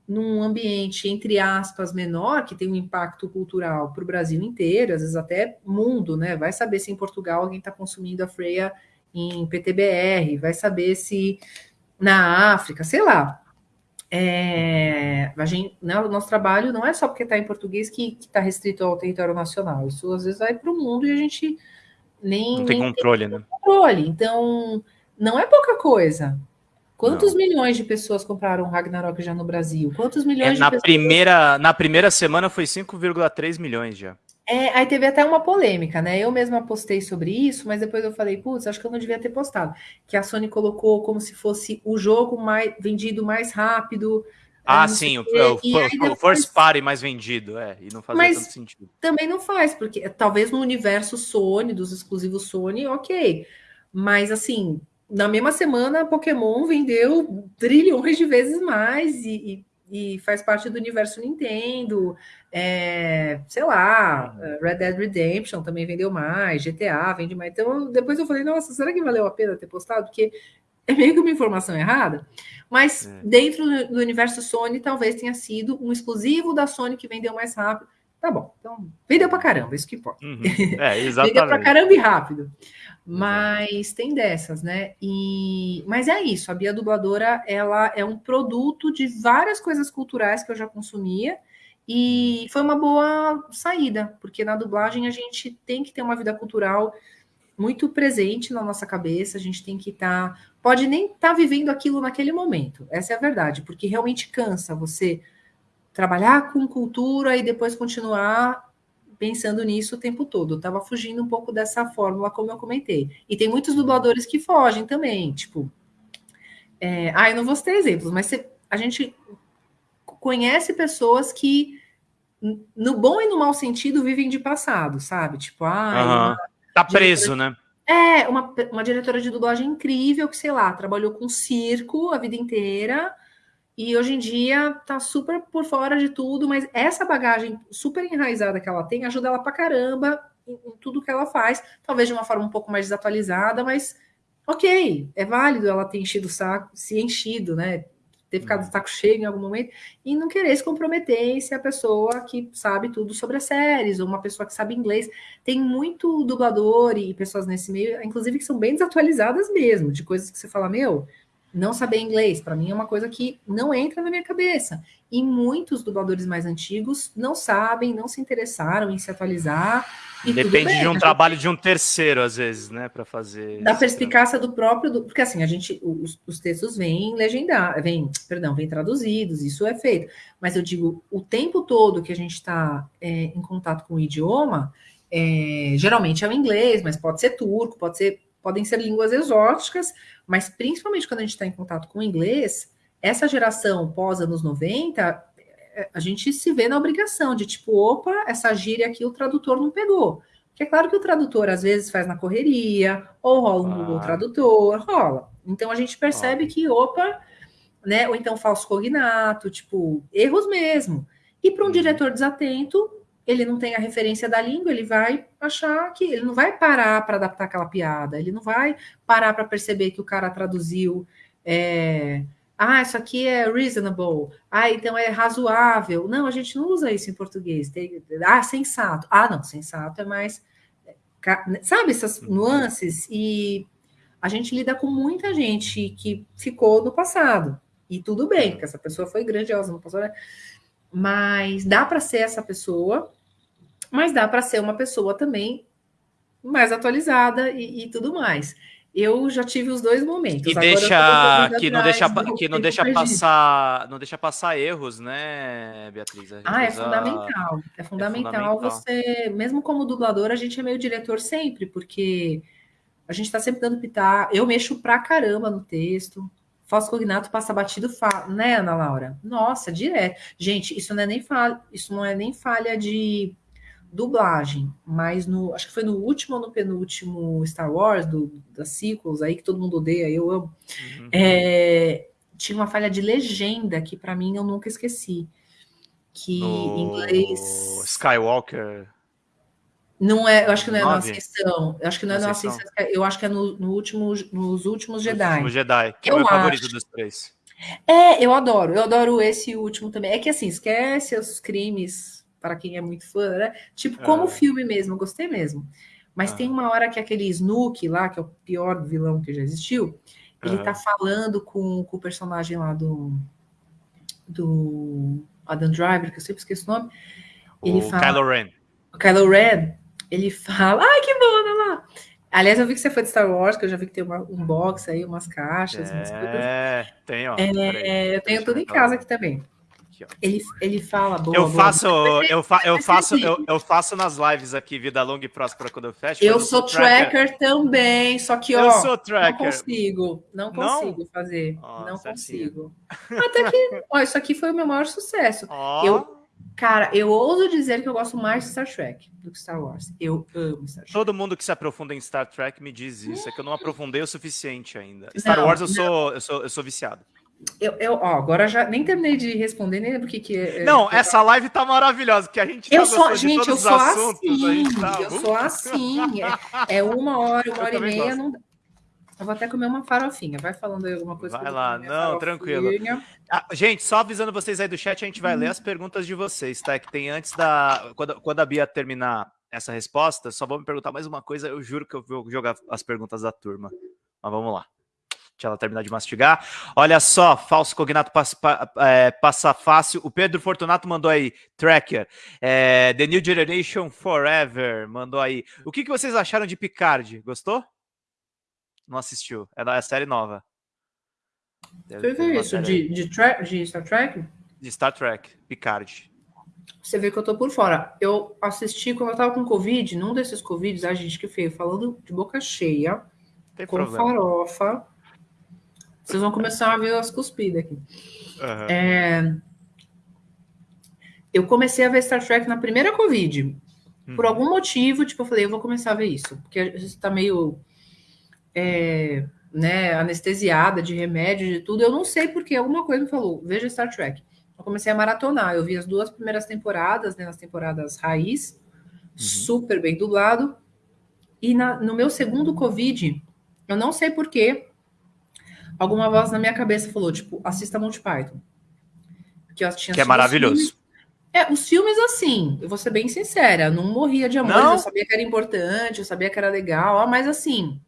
num ambiente, entre aspas, menor, que tem um impacto cultural para o Brasil inteiro, às vezes até mundo, né? Vai saber se em Portugal alguém está consumindo a freia em PTBR, vai saber se na África, sei lá. É, a gente, né, o nosso trabalho não é só porque está em português que está restrito ao território nacional. Isso às vezes vai para o mundo e a gente nem não tem nem controle, tem né? Controle. Então, não é pouca coisa. Quantos não. milhões de pessoas compraram Ragnarok já no Brasil? Quantos milhões é, na de pessoas... primeira Na primeira semana foi 5,3 milhões já. É, aí teve até uma polêmica, né? Eu mesma postei sobre isso, mas depois eu falei, putz, acho que eu não devia ter postado. Que a Sony colocou como se fosse o jogo mais vendido mais rápido. Ah, sim, o, o, o, first party mais vendido, é, e não faz tanto sentido. Também não faz, porque talvez no universo Sony, dos exclusivos Sony, ok. Mas assim, na mesma semana, Pokémon vendeu trilhões de vezes mais e, e, e faz parte do universo Nintendo. É, sei lá, uhum. Red Dead Redemption também vendeu mais, GTA vende mais. Então, depois eu falei, nossa, será que valeu a pena ter postado? Porque é meio que uma informação errada. Mas é. dentro do universo Sony, talvez tenha sido um exclusivo da Sony que vendeu mais rápido. Tá bom, então vendeu pra caramba, isso que importa. Uhum. É, exatamente. vendeu pra caramba e rápido. Mas tem dessas, né? E mas é isso, a Bia Dubladora, ela é um produto de várias coisas culturais que eu já consumia e foi uma boa saída, porque na dublagem a gente tem que ter uma vida cultural muito presente na nossa cabeça, a gente tem que estar, tá, pode nem estar tá vivendo aquilo naquele momento. Essa é a verdade, porque realmente cansa você trabalhar com cultura e depois continuar pensando nisso o tempo todo. Eu tava fugindo um pouco dessa fórmula, como eu comentei. E tem muitos dubladores que fogem também, tipo. É, ah, eu não vou ter exemplos, mas a gente conhece pessoas que, no bom e no mau sentido, vivem de passado, sabe? Tipo, ah. Uhum. Tá preso, né? É, uma, uma diretora de dublagem incrível que, sei lá, trabalhou com circo a vida inteira e hoje em dia tá super por fora de tudo, mas essa bagagem super enraizada que ela tem ajuda ela pra caramba em, em tudo que ela faz, talvez de uma forma um pouco mais desatualizada, mas ok, é válido ela ter enchido o saco, se enchido, né? Ter ficado de saco cheio em algum momento e não querer se comprometer em ser a pessoa que sabe tudo sobre as séries, ou uma pessoa que sabe inglês. Tem muito dublador e pessoas nesse meio, inclusive, que são bem desatualizadas mesmo, de coisas que você fala, meu, não saber inglês, para mim é uma coisa que não entra na minha cabeça. E muitos dubladores mais antigos não sabem, não se interessaram em se atualizar. Depende bem, de um trabalho de um terceiro, às vezes, né, para fazer. Da perspicácia do próprio, porque assim, a gente, os, os textos vêm legendados, vêm, perdão, vêm traduzidos, isso é feito. Mas eu digo, o tempo todo que a gente está é, em contato com o idioma, é, geralmente é o inglês, mas pode ser turco, pode ser, podem ser línguas exóticas, mas principalmente quando a gente está em contato com o inglês, essa geração pós anos 90, é, a gente se vê na obrigação de tipo, opa, essa gíria aqui o tradutor não pegou. Porque é claro que o tradutor às vezes faz na correria, ou rola um ah. Google Tradutor, rola. Então a gente percebe ah. que, opa, né? Ou então falso cognato, tipo, erros mesmo. E para um uhum. diretor desatento, ele não tem a referência da língua, ele vai achar que ele não vai parar para adaptar aquela piada, ele não vai parar para perceber que o cara traduziu. É, ah, isso aqui é reasonable. Ah, então é razoável. Não, a gente não usa isso em português. Tem, ah, sensato. Ah, não, sensato é mais. Sabe essas uhum. nuances? E a gente lida com muita gente que ficou no passado. E tudo bem, porque essa pessoa foi grandiosa no passado. Né? Mas dá para ser essa pessoa mas dá para ser uma pessoa também mais atualizada e, e, tudo mais. Eu já tive os dois momentos. E deixa que não deixa que não deixa passar, não deixa passar erros, né, Beatriz? Ah, é fundamental. É, é fundamental. é fundamental você, mesmo como dublador, a gente é meio diretor sempre, porque a gente está sempre dando pitar. Eu mexo pra caramba no texto. Falso cognato passa batido, fa... né, Ana Laura? Nossa, direto. Gente, isso não é nem falha, isso não é nem falha de dublagem, mas no, acho que foi no último ou no penúltimo Star Wars, do, das sequels aí, que todo mundo odeia, eu amo, uhum. é, tinha uma falha de legenda que para mim eu nunca esqueci. Que no... em inglês. Skywalker. Não é, eu acho que não é na Ascensão. Eu acho que não é na Ascensão, eu acho que é no, no último, nos últimos Jedi. Último Jedi, que eu é o meu acho. favorito dos três. É, eu adoro, eu adoro esse último também. É que assim, esquece os crimes para quem é muito fã, né? Tipo, como é. filme mesmo, gostei mesmo. Mas tem uma hora que aquele Snook lá, que é o pior vilão que já existiu, ele tá falando com, com o personagem lá do, do Adam Driver, que eu sempre esqueço o nome. Ele o fala, Kylo Ren. O Kylo Ren, ele fala, ai, que bom, olha lá. Aliás, eu vi que você foi de Star Wars, que eu já vi que tem uma, um box aí, umas caixas. É, umas tem, ó. É, eu tenho tudo em casa aqui também aqui, ó. Ele, ele fala, boa, eu boa. faço, eu, fa, eu faço, eu, eu, faço nas lives aqui, vida longa e próspera quando eu fecho. Eu sou tracker, tracker, também, só que, ó, eu sou tracker. não consigo, não consigo não? fazer, oh, não certinho. consigo. Até que, ó, isso aqui foi o meu maior sucesso. Oh. Eu, cara, eu ouso dizer que eu gosto mais de Star Trek do que Star Wars. Eu amo Star Trek. Todo mundo que se aprofunda em Star Trek me diz isso, é que eu não aprofundei o suficiente ainda. Star não, Wars eu sou, eu sou, eu sou viciado. Eu, eu, ó, agora já nem terminei de responder, nem lembro o que, que é. Não, é, essa live tá maravilhosa, que a gente eu tá sou, gente, eu sou assuntos, assim, tá... eu sou assim. É, é uma hora, uma hora e meia. Não... Eu vou até comer uma farofinha. Vai falando aí alguma coisa. Vai lá, não, tranquilo. Ah, gente, só avisando vocês aí do chat, a gente vai hum. ler as perguntas de vocês, tá? Que tem antes da. Quando, quando a Bia terminar essa resposta, só vou me perguntar mais uma coisa. Eu juro que eu vou jogar as perguntas da turma. Mas vamos lá. Deixa ela terminar de mastigar. Olha só, falso cognato passa, é, passa fácil. O Pedro Fortunato mandou aí, Tracker. É, The New Generation Forever mandou aí. O que, que vocês acharam de Picard? Gostou? Não assistiu. É da série nova. Você viu isso? De, de, de Star Trek? De Star Trek, Picard. Você vê que eu tô por fora. Eu assisti quando eu tava com Covid, num desses Covids, a gente que fez, falando de boca cheia, Tem com problema. farofa vocês vão começar a ver as cuspidas aqui. Uhum. É... Eu comecei a ver Star Trek na primeira Covid. Uhum. Por algum motivo, tipo, eu falei, eu vou começar a ver isso. Porque a gente tá meio é, né, anestesiada de remédio, de tudo. Eu não sei porque alguma coisa me falou, veja Star Trek. Eu comecei a maratonar. Eu vi as duas primeiras temporadas, né, nas temporadas raiz, uhum. super bem dublado. E na, no meu segundo Covid, eu não sei porquê, alguma voz na minha cabeça falou, tipo, assista Monty Python. Que, eu tinha que é maravilhoso. É, os filmes, assim, eu vou ser bem sincera, não morria de amor, eu sabia que era importante, eu sabia que era legal, mas assim,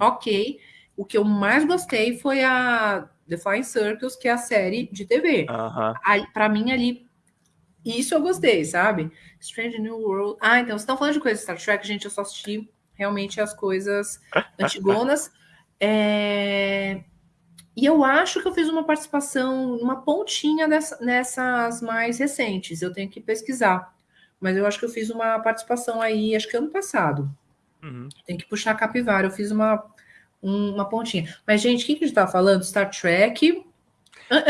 ok. O que eu mais gostei foi a The Flying Circles, que é a série de TV. Uhum. Para mim, ali, isso eu gostei, sabe? Strange New World. Ah, então, vocês estão falando de coisas Star Trek, gente, eu só assisti realmente as coisas antigonas. É... E eu acho que eu fiz uma participação, uma pontinha dessa, nessas mais recentes. Eu tenho que pesquisar. Mas eu acho que eu fiz uma participação aí, acho que ano passado. Uhum. Tem que puxar a capivara. Eu fiz uma, uma pontinha. Mas, gente, o que, que a gente estava falando? Star Trek.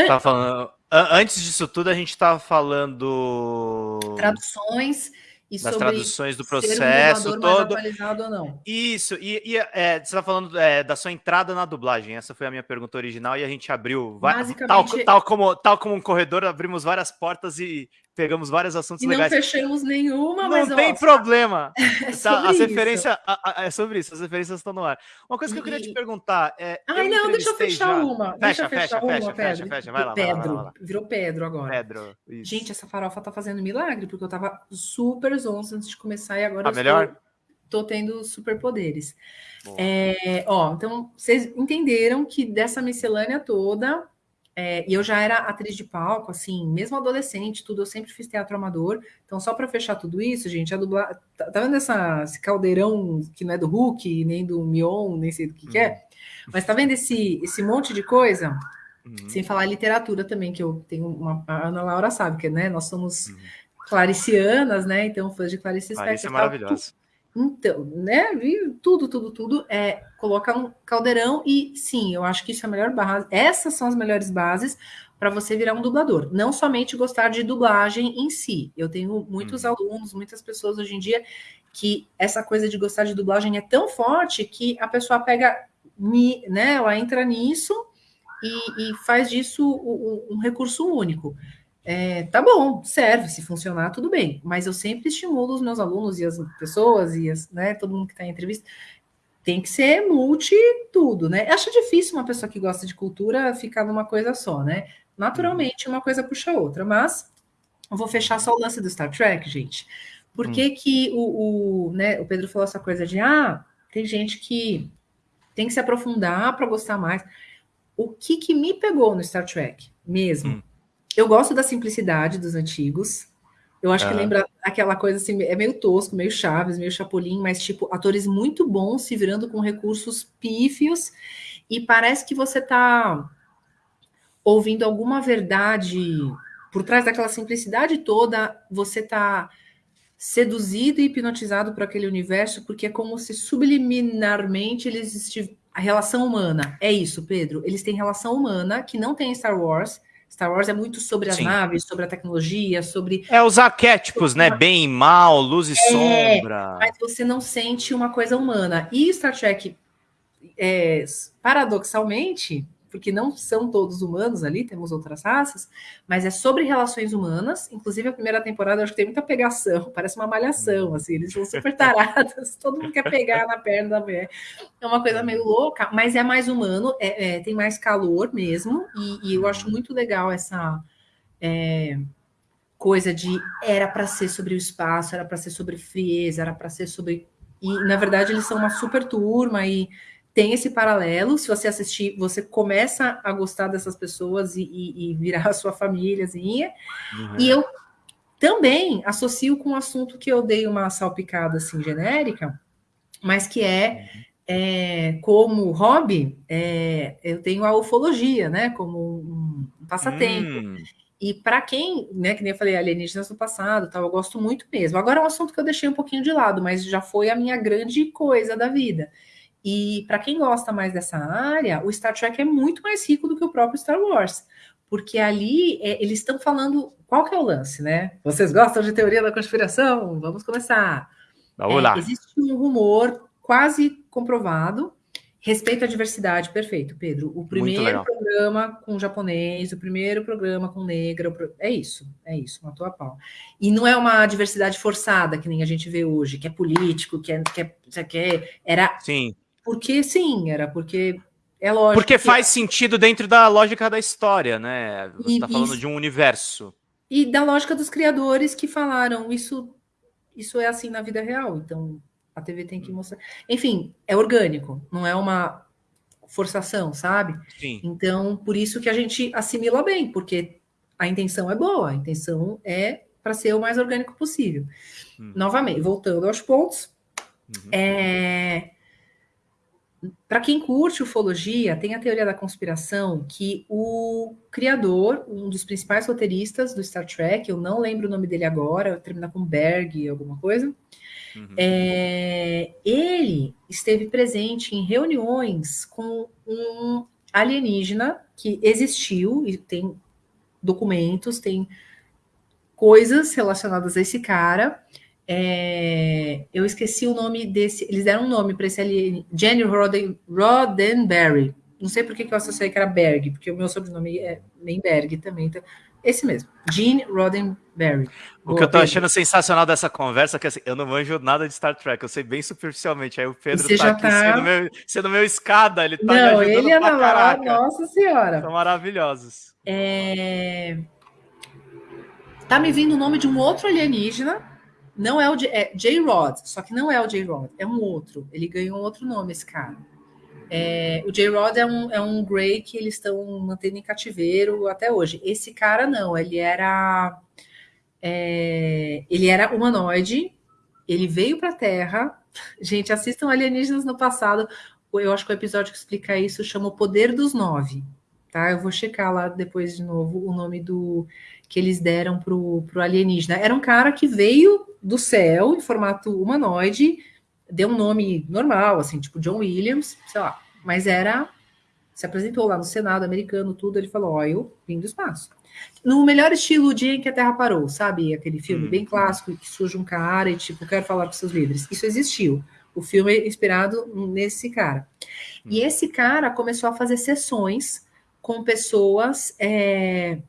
Tava falando. Antes disso tudo, a gente estava falando. Traduções e das traduções do processo um todo. ou não. Isso, e, e é, você está falando é, da sua entrada na dublagem. Essa foi a minha pergunta original e a gente abriu, Basicamente... tal, tal, como, tal como um corredor, abrimos várias portas e pegamos vários assuntos e legais. não fechamos nenhuma, não mas. Não tem problema. É tá, as referências. é sobre isso, as referências estão no ar. Uma coisa que eu queria te perguntar é. Ai, não, deixa eu fechar já. uma. Fecha, deixa eu fechar fecha, uma, fecha, Pedro. fecha, fecha, vai lá. Pedro. Vai lá, vai lá. Virou Pedro agora. Pedro. Isso. Gente, essa farofa tá fazendo milagre, porque eu tava super zonza antes de começar e agora tá eu melhor? Estou, tô tendo superpoderes. É, ó, então, vocês entenderam que dessa miscelânea toda, é, e eu já era atriz de palco, assim, mesmo adolescente, tudo, eu sempre fiz teatro amador. Então, só para fechar tudo isso, gente, a dublar. Tá, tá, vendo essa, esse caldeirão que não é do Hulk, nem do Mion, nem sei do que, uhum. que é? Uhum. Mas tá vendo esse, esse monte de coisa? Uhum. Sem falar literatura também, que eu tenho uma. A Ana Laura sabe, que né, nós somos uhum. claricianas, né? Então, fãs de Clarice Spector. Clarice é maravilhosa. Então, né? Tudo, tudo, tudo é colocar um caldeirão e sim, eu acho que isso é a melhor base. Essas são as melhores bases para você virar um dublador. Não somente gostar de dublagem em si. Eu tenho muitos hum. alunos, muitas pessoas hoje em dia que essa coisa de gostar de dublagem é tão forte que a pessoa pega, né? Ela entra nisso e, e faz disso um, um recurso único. É, tá bom, serve, se funcionar, tudo bem. Mas eu sempre estimulo os meus alunos e as pessoas e as, né, todo mundo que está em entrevista, tem que ser multi tudo, né? Acho difícil uma pessoa que gosta de cultura ficar numa coisa só, né? Naturalmente, uma coisa puxa a outra, mas eu vou fechar só o lance do Star Trek, gente. Por que, hum. que o, o, né, o Pedro falou essa coisa de ah, tem gente que tem que se aprofundar para gostar mais. O que, que me pegou no Star Trek mesmo? Hum eu gosto da simplicidade dos antigos. Eu acho que lembra aquela coisa assim, é meio tosco, meio Chaves, meio Chapolin, mas tipo, atores muito bons se virando com recursos pífios e parece que você tá ouvindo alguma verdade por trás daquela simplicidade toda, você tá seduzido e hipnotizado por aquele universo, porque é como se subliminarmente eles estivessem a relação humana. É isso, Pedro. Eles têm relação humana que não tem em Star Wars Star Wars é muito sobre as Sim. naves, sobre a tecnologia, sobre. É os arquétipos, né? Bem e mal, luz e é, sombra. Mas você não sente uma coisa humana. E Star Trek, é, paradoxalmente, porque não são todos humanos ali, temos outras raças, mas é sobre relações humanas. Inclusive, a primeira temporada eu acho que tem muita pegação, parece uma malhação, hum. assim, eles são super tarados, todo mundo quer pegar na perna da mulher. É uma coisa meio louca, mas é mais humano, é, é tem mais calor mesmo, e, e, eu acho muito legal essa. É, coisa de era para ser sobre o espaço, era para ser sobre frieza, era para ser sobre. E na verdade eles são uma super turma e tem esse paralelo. Se você assistir, você começa a gostar dessas pessoas e, e, e virar a sua famíliazinha. Uhum. E eu também associo com um assunto que eu dei uma salpicada assim genérica, mas que é, é como hobby, é, eu tenho a ufologia, né? Como um, um passatempo. Hum. E para quem, né, que nem eu falei, alienígenas no passado, tal, eu gosto muito mesmo. Agora é um assunto que eu deixei um pouquinho de lado, mas já foi a minha grande coisa da vida. E para quem gosta mais dessa área, o Star Trek é muito mais rico do que o próprio Star Wars, porque ali é, eles estão falando qual que é o lance, né? Vocês gostam de teoria da conspiração? Vamos começar. Vamos é, lá. Existe um rumor quase comprovado Respeito à diversidade, perfeito, Pedro. O primeiro programa com japonês, o primeiro programa com negra, é isso, é isso, matou a pau. E não é uma diversidade forçada, que nem a gente vê hoje, que é político, que é. Que é, que é era Sim. Porque sim, era porque é lógico. Porque faz sentido dentro da lógica da história, né? Você está falando de um universo. E da lógica dos criadores que falaram isso, isso é assim na vida real. Então a TV tem que mostrar. Enfim, é orgânico, não é uma forçação, sabe? Sim. Então, por isso que a gente assimila bem, porque a intenção é boa, a intenção é para ser o mais orgânico possível. Hum. Novamente, voltando aos pontos, uhum. é... para quem curte ufologia, tem a teoria da conspiração que o criador, um dos principais roteiristas do Star Trek, eu não lembro o nome dele agora, termina com Berg, alguma coisa, Uhum. É, ele esteve presente em reuniões com um alienígena que existiu e tem documentos, tem coisas relacionadas a esse cara. É, eu esqueci o nome desse. Eles deram um nome para esse alienígena, Jenny Roden, Roddenberry. Não sei por que, eu associei que era Berg, porque o meu sobrenome é Berg também. Então, esse mesmo, Gene Roddenberry. O Boa, que eu tô achando sensacional dessa conversa é que assim, eu não manjo nada de Star Trek, eu sei bem superficialmente. Aí o Pedro tá aqui tá... Sendo, meu, sendo meu escada, ele tá não, me ele é pra caraca. Nossa senhora. São maravilhosos. É... Tá me vindo o nome de um outro alienígena. Não é o é J-Rod, só que não é o J-Rod, é um outro. Ele ganhou um outro nome, esse cara. É, o J-Rod é um, é um Grey que eles estão mantendo em cativeiro até hoje. Esse cara não, ele era é, ele era humanoide, ele veio para a Terra. Gente, assistam Alienígenas no passado. Eu acho que o episódio que explica isso chama O Poder dos Nove. Tá? Eu vou checar lá depois de novo o nome do que eles deram pro, pro alienígena. Era um cara que veio do céu em formato humanoide deu um nome normal, assim, tipo John Williams, sei lá, mas era. Se apresentou lá no Senado americano, tudo, ele falou: Ó, eu vim do espaço. No melhor estilo, o dia em que a Terra parou, sabe? Aquele filme hum. bem clássico, que surge um cara e, tipo, quero falar com seus líderes. Isso existiu. O filme é inspirado nesse cara. Hum. E esse cara começou a fazer sessões com pessoas é,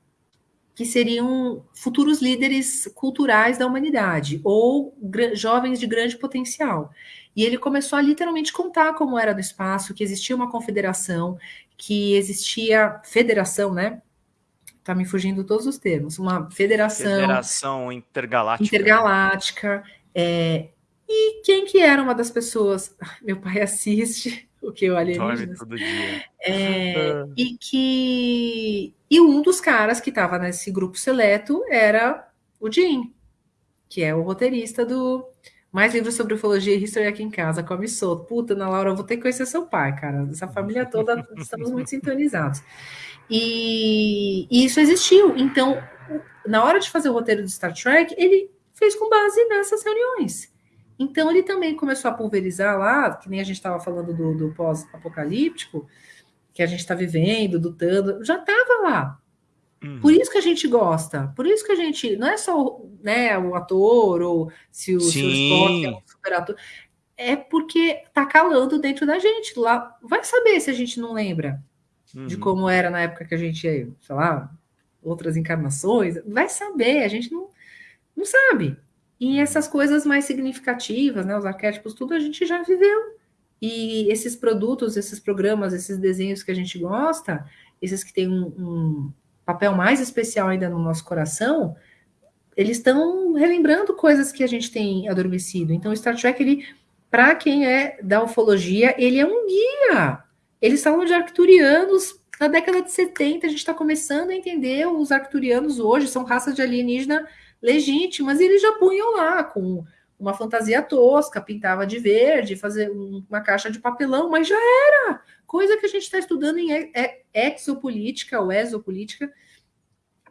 que seriam futuros líderes culturais da humanidade ou jovens de grande potencial. E ele começou a literalmente contar como era no espaço, que existia uma confederação, que existia federação, né? Tá me fugindo todos os termos. Uma federação. Federação intergaláctica. Intergaláctica. É, e quem que era uma das pessoas? Meu pai assiste o que eu alienígenas. todo dia. É, e que e um dos caras que estava nesse grupo seleto era o Jim, que é o roteirista do mais livros sobre ufologia e history aqui em casa, come solto. Puta, Ana Laura, eu vou ter que conhecer seu pai, cara. Essa família toda, estamos muito sintonizados. E, e, isso existiu. Então, na hora de fazer o roteiro do Star Trek, ele fez com base nessas reuniões. Então, ele também começou a pulverizar lá, que nem a gente estava falando do, do pós-apocalíptico, que a gente está vivendo, lutando, já estava lá. Uhum. Por isso que a gente gosta, por isso que a gente. Não é só né, o ator, ou se o, se o Spock é um super ator. É porque tá calando dentro da gente. Lá vai saber se a gente não lembra uhum. de como era na época que a gente, sei lá, outras encarnações. Vai saber, a gente não, não sabe. E essas coisas mais significativas, né, os arquétipos, tudo a gente já viveu. E esses produtos, esses programas, esses desenhos que a gente gosta, esses que têm um, um papel mais especial ainda no nosso coração, eles estão relembrando coisas que a gente tem adormecido. Então, o Star Trek, ele, para quem é da ufologia, ele é um guia. Eles falam de arcturianos na década de 70, a gente está começando a entender os arcturianos hoje, são raças de alienígena legítimas, e eles já punham lá com uma fantasia tosca, pintava de verde, fazer uma caixa de papelão, mas já era coisa que a gente está estudando em exopolítica ou exopolítica.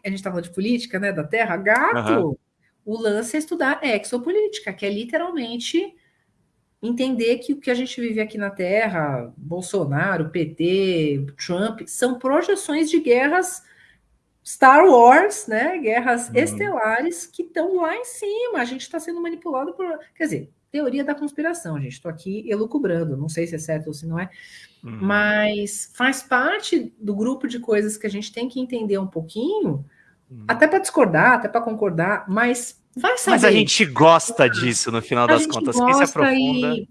A gente estava de política, né, da Terra, gato. Uhum. O lance é estudar exopolítica, que é literalmente entender que o que a gente vive aqui na Terra, Bolsonaro, PT, Trump, são projeções de guerras Star Wars, né? Guerras uhum. estelares que estão lá em cima. A gente está sendo manipulado por. Quer dizer, teoria da conspiração, gente. Estou aqui elucubrando, não sei se é certo ou se não é, uhum. mas faz parte do grupo de coisas que a gente tem que entender um pouquinho, uhum. até para discordar, até para concordar, mas vai saber. Mas a gente gosta disso no final a das contas. Quem se aprofunda. E,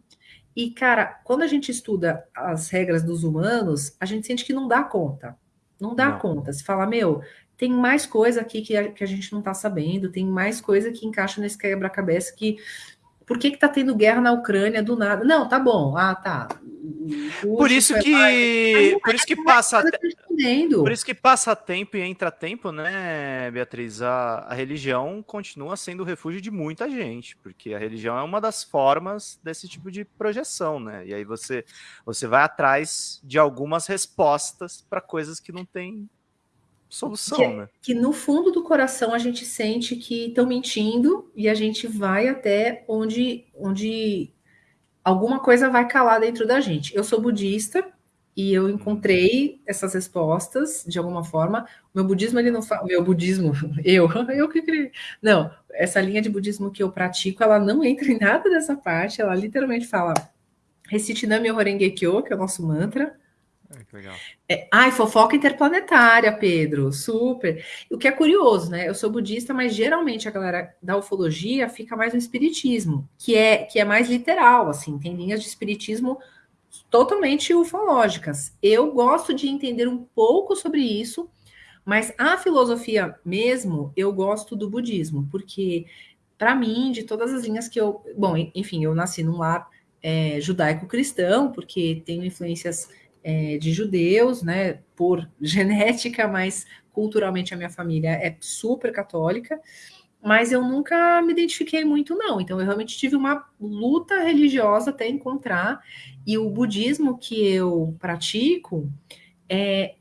e, cara, quando a gente estuda as regras dos humanos, a gente sente que não dá conta. Não dá não. conta. Se fala, meu, tem mais coisa aqui que a, que a gente não está sabendo, tem mais coisa que encaixa nesse quebra-cabeça que por que está tendo guerra na Ucrânia do nada? Não, tá bom. Ah, tá. Por isso que, por isso que passa, por isso que passa tempo e entra tempo, né, Beatriz? A, a religião continua sendo o refúgio de muita gente, porque a religião é uma das formas desse tipo de projeção, né? E aí você, você vai atrás de algumas respostas para coisas que não tem solução, que, né? Que no fundo do coração a gente sente que estão mentindo e a gente vai até onde, onde alguma coisa vai calar dentro da gente. Eu sou budista e eu encontrei essas respostas de alguma forma. O meu budismo ele não fala, meu budismo, eu, eu que criei. Não, essa linha de budismo que eu pratico, ela não entra em nada dessa parte, ela literalmente fala Recite Nami Horenge Kyo, que é o nosso mantra. É, ai, fofoca interplanetária, Pedro, super. O que é curioso, né? Eu sou budista, mas geralmente a galera da ufologia fica mais no espiritismo, que é que é mais literal, assim, tem linhas de espiritismo totalmente ufológicas. Eu gosto de entender um pouco sobre isso, mas a filosofia mesmo, eu gosto do budismo, porque para mim, de todas as linhas que eu, bom, enfim, eu nasci num lar é, judaico-cristão, porque tenho influências é, de judeus, né, por genética, mas culturalmente a minha família é super católica, mas eu nunca me identifiquei muito, não. Então, eu realmente tive uma luta religiosa até encontrar, e o budismo que eu pratico é,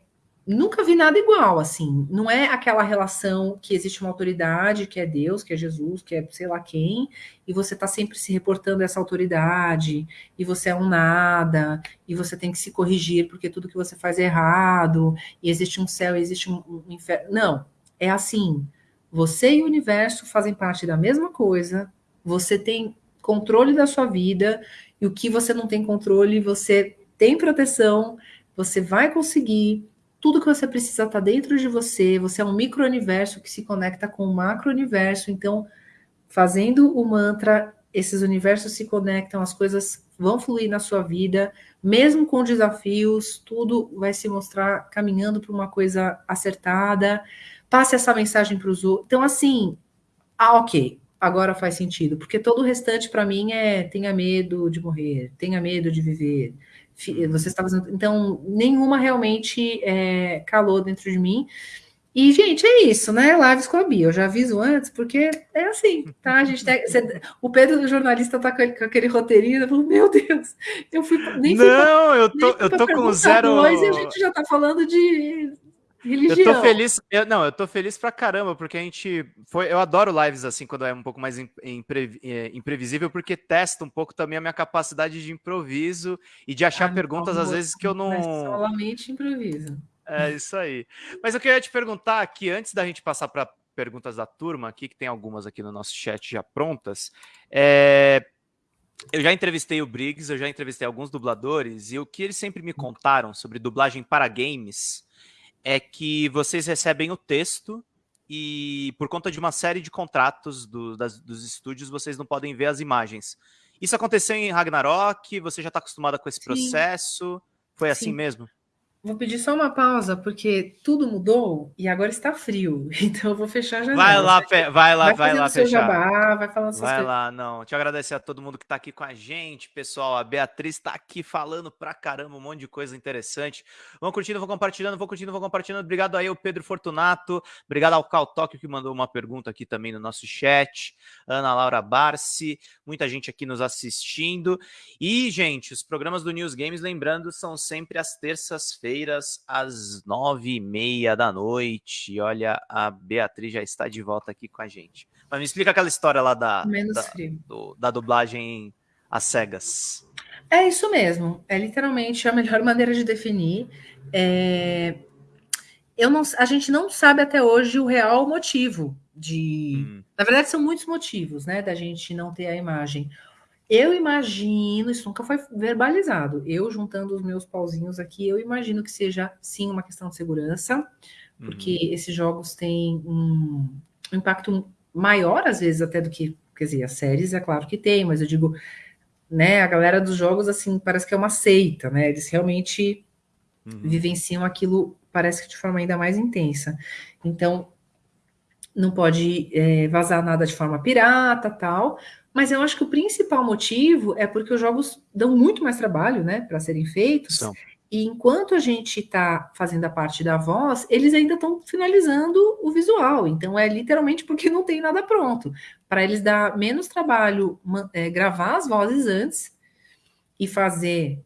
nunca vi nada igual, assim. Não é aquela relação que existe uma autoridade, que é Deus, que é Jesus, que é sei lá quem, e você está sempre se reportando a essa autoridade, e você é um nada, e você tem que se corrigir porque tudo que você faz é errado, e existe um céu, existe um, um inferno. Não, é assim. Você e o universo fazem parte da mesma coisa, você tem controle da sua vida, e o que você não tem controle, você tem proteção, você vai conseguir tudo que você precisa está dentro de você, você é um micro-universo que se conecta com o macro-universo, então, fazendo o mantra, esses universos se conectam, as coisas vão fluir na sua vida, mesmo com desafios, tudo vai se mostrar caminhando para uma coisa acertada, passe essa mensagem para os outros. Então, assim, ah, ok, agora faz sentido, porque todo o restante para mim é tenha medo de morrer, tenha medo de viver, você estava então nenhuma realmente é, calou dentro de mim. E, gente, é isso, né? Lives com a Bia. Eu já aviso antes, porque é assim, tá? A gente tem, você, o Pedro, o jornalista, tá com, aquele, com aquele roteirinho, falou, meu Deus, eu fui. Nem Não, fui, eu tô, eu tô com zero. Dois, e a gente já tá falando de Religião. Eu tô feliz, eu, não, eu tô feliz pra caramba, porque a gente foi, eu adoro lives assim, quando é um pouco mais impre, é, imprevisível, porque testa um pouco também a minha capacidade de improviso e de achar ah, perguntas às vezes que eu não... Solamente improviso. É isso aí. Mas eu queria te perguntar aqui, antes da gente passar para perguntas da turma aqui, que tem algumas aqui no nosso chat já prontas, é... Eu já entrevistei o Briggs, eu já entrevistei alguns dubladores, e o que eles sempre me contaram sobre dublagem para games é que vocês recebem o texto e por conta de uma série de contratos do, das, dos estúdios, vocês não podem ver as imagens. Isso aconteceu em Ragnarok? Você já está acostumada com esse Sim. processo? Foi assim Sim. assim mesmo? Vou pedir só uma pausa, porque tudo mudou e agora está frio. Então eu vou fechar a janela. Vai lá, vai lá, vai, vai lá fechar. Jabá, vai falando Vai coisas. lá, não. Te agradecer a todo mundo que está aqui com a gente, pessoal. A Beatriz está aqui falando pra caramba um monte de coisa interessante. Vão curtindo, vão compartilhando, vão curtindo, vão compartilhando. Obrigado aí, o Pedro Fortunato. Obrigado ao Cal Tóquio, que mandou uma pergunta aqui também no nosso chat. Ana Laura Barci, muita gente aqui nos assistindo. E, gente, os programas do News Games, lembrando, são sempre às terças-feiras quintas-feiras, às nove e meia da noite. Olha, a Beatriz já está de volta aqui com a gente. Mas me explica aquela história lá da, da, do, da dublagem às cegas. É isso mesmo. É literalmente a melhor maneira de definir. É... Eu não, a gente não sabe até hoje o real motivo de. Hum. Na verdade, são muitos motivos, né, da gente não ter a imagem. Eu imagino, isso nunca foi verbalizado. Eu juntando os meus pauzinhos aqui, eu imagino que seja sim uma questão de segurança, porque uhum. esses jogos têm um, impacto maior, às vezes, até do que, quer dizer, as séries, é claro que tem, mas eu digo, né, a galera dos jogos, assim, parece que é uma seita, né? Eles realmente uhum. vivenciam aquilo, parece que de forma ainda mais intensa. Então, não pode é, vazar nada de forma pirata, tal. Mas eu acho que o principal motivo é porque os jogos dão muito mais trabalho, né, para serem feitos. São. E enquanto a gente está fazendo a parte da voz, eles ainda estão finalizando o visual. Então é literalmente porque não tem nada pronto. Para eles dar menos trabalho é, gravar as vozes antes e fazer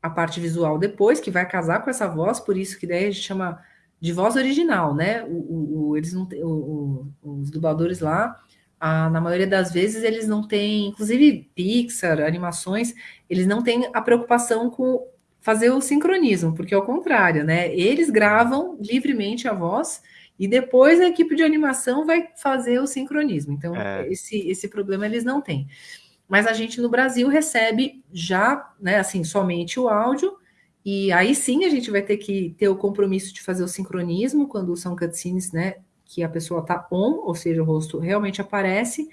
a parte visual depois, que vai casar com essa voz, por isso que daí a gente chama de voz original, né? O, o, o eles não o, os dubladores lá, na maioria das vezes, eles não têm, inclusive Pixar, animações, eles não têm a preocupação com fazer o sincronismo, porque é o contrário, né? Eles gravam livremente a voz e depois a equipe de animação vai fazer o sincronismo. Então, é. esse, esse problema eles não têm. Mas a gente no Brasil recebe já, né, assim, somente o áudio e aí sim a gente vai ter que ter o compromisso de fazer o sincronismo quando são cutscenes, né? Que a pessoa tá on, ou seja, o rosto realmente aparece.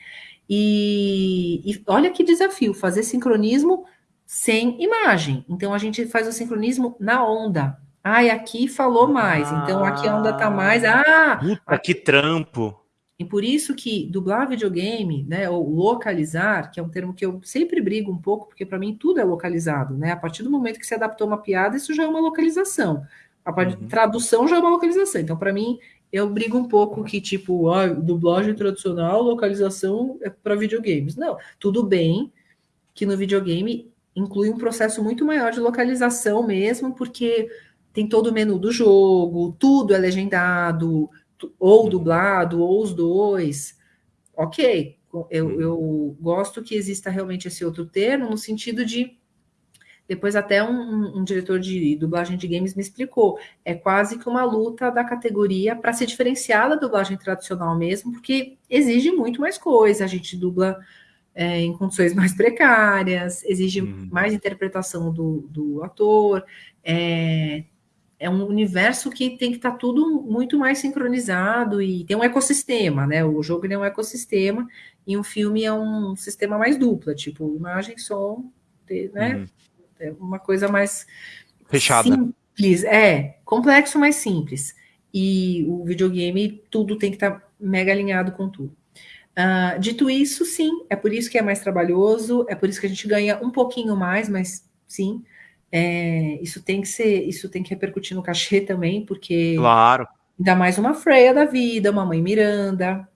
E, e olha que desafio, fazer sincronismo sem imagem. Então a gente faz o sincronismo na onda. Ai, aqui falou mais, então aqui a onda tá mais. Ah! Puta, que trampo! E por isso que dublar videogame, né, ou localizar, que é um termo que eu sempre brigo um pouco, porque para mim tudo é localizado, né? A partir do momento que você adaptou uma piada, isso já é uma localização. A uhum. tradução já é uma localização. Então, para mim, eu brigo um pouco que, tipo, ah, dublagem tradicional, localização é para videogames. Não, tudo bem que no videogame inclui um processo muito maior de localização mesmo, porque tem todo o menu do jogo, tudo é legendado, ou uhum. dublado, ou os dois, ok. Eu, uhum. eu gosto que exista realmente esse outro termo, no sentido de. Depois, até um, um diretor de dublagem de games me explicou. É quase que uma luta da categoria para se diferenciar da dublagem tradicional mesmo, porque exige muito mais coisa. A gente dubla é, em condições mais precárias, exige uhum. mais interpretação do, do ator, é, é um universo que tem que estar tá tudo muito mais sincronizado e tem um ecossistema, né? O jogo é um ecossistema e um filme é um sistema mais dupla, tipo imagem, som, né? Uhum. É uma coisa mais fechada. Simples, é complexo, mas simples. E o videogame tudo tem que estar tá mega alinhado com tudo. Uh, dito isso, sim, é por isso que é mais trabalhoso, é por isso que a gente ganha um pouquinho mais, mas sim, é, isso tem que ser, isso tem que repercutir no cachê também, porque claro. ainda mais uma Freya da vida, uma mãe Miranda.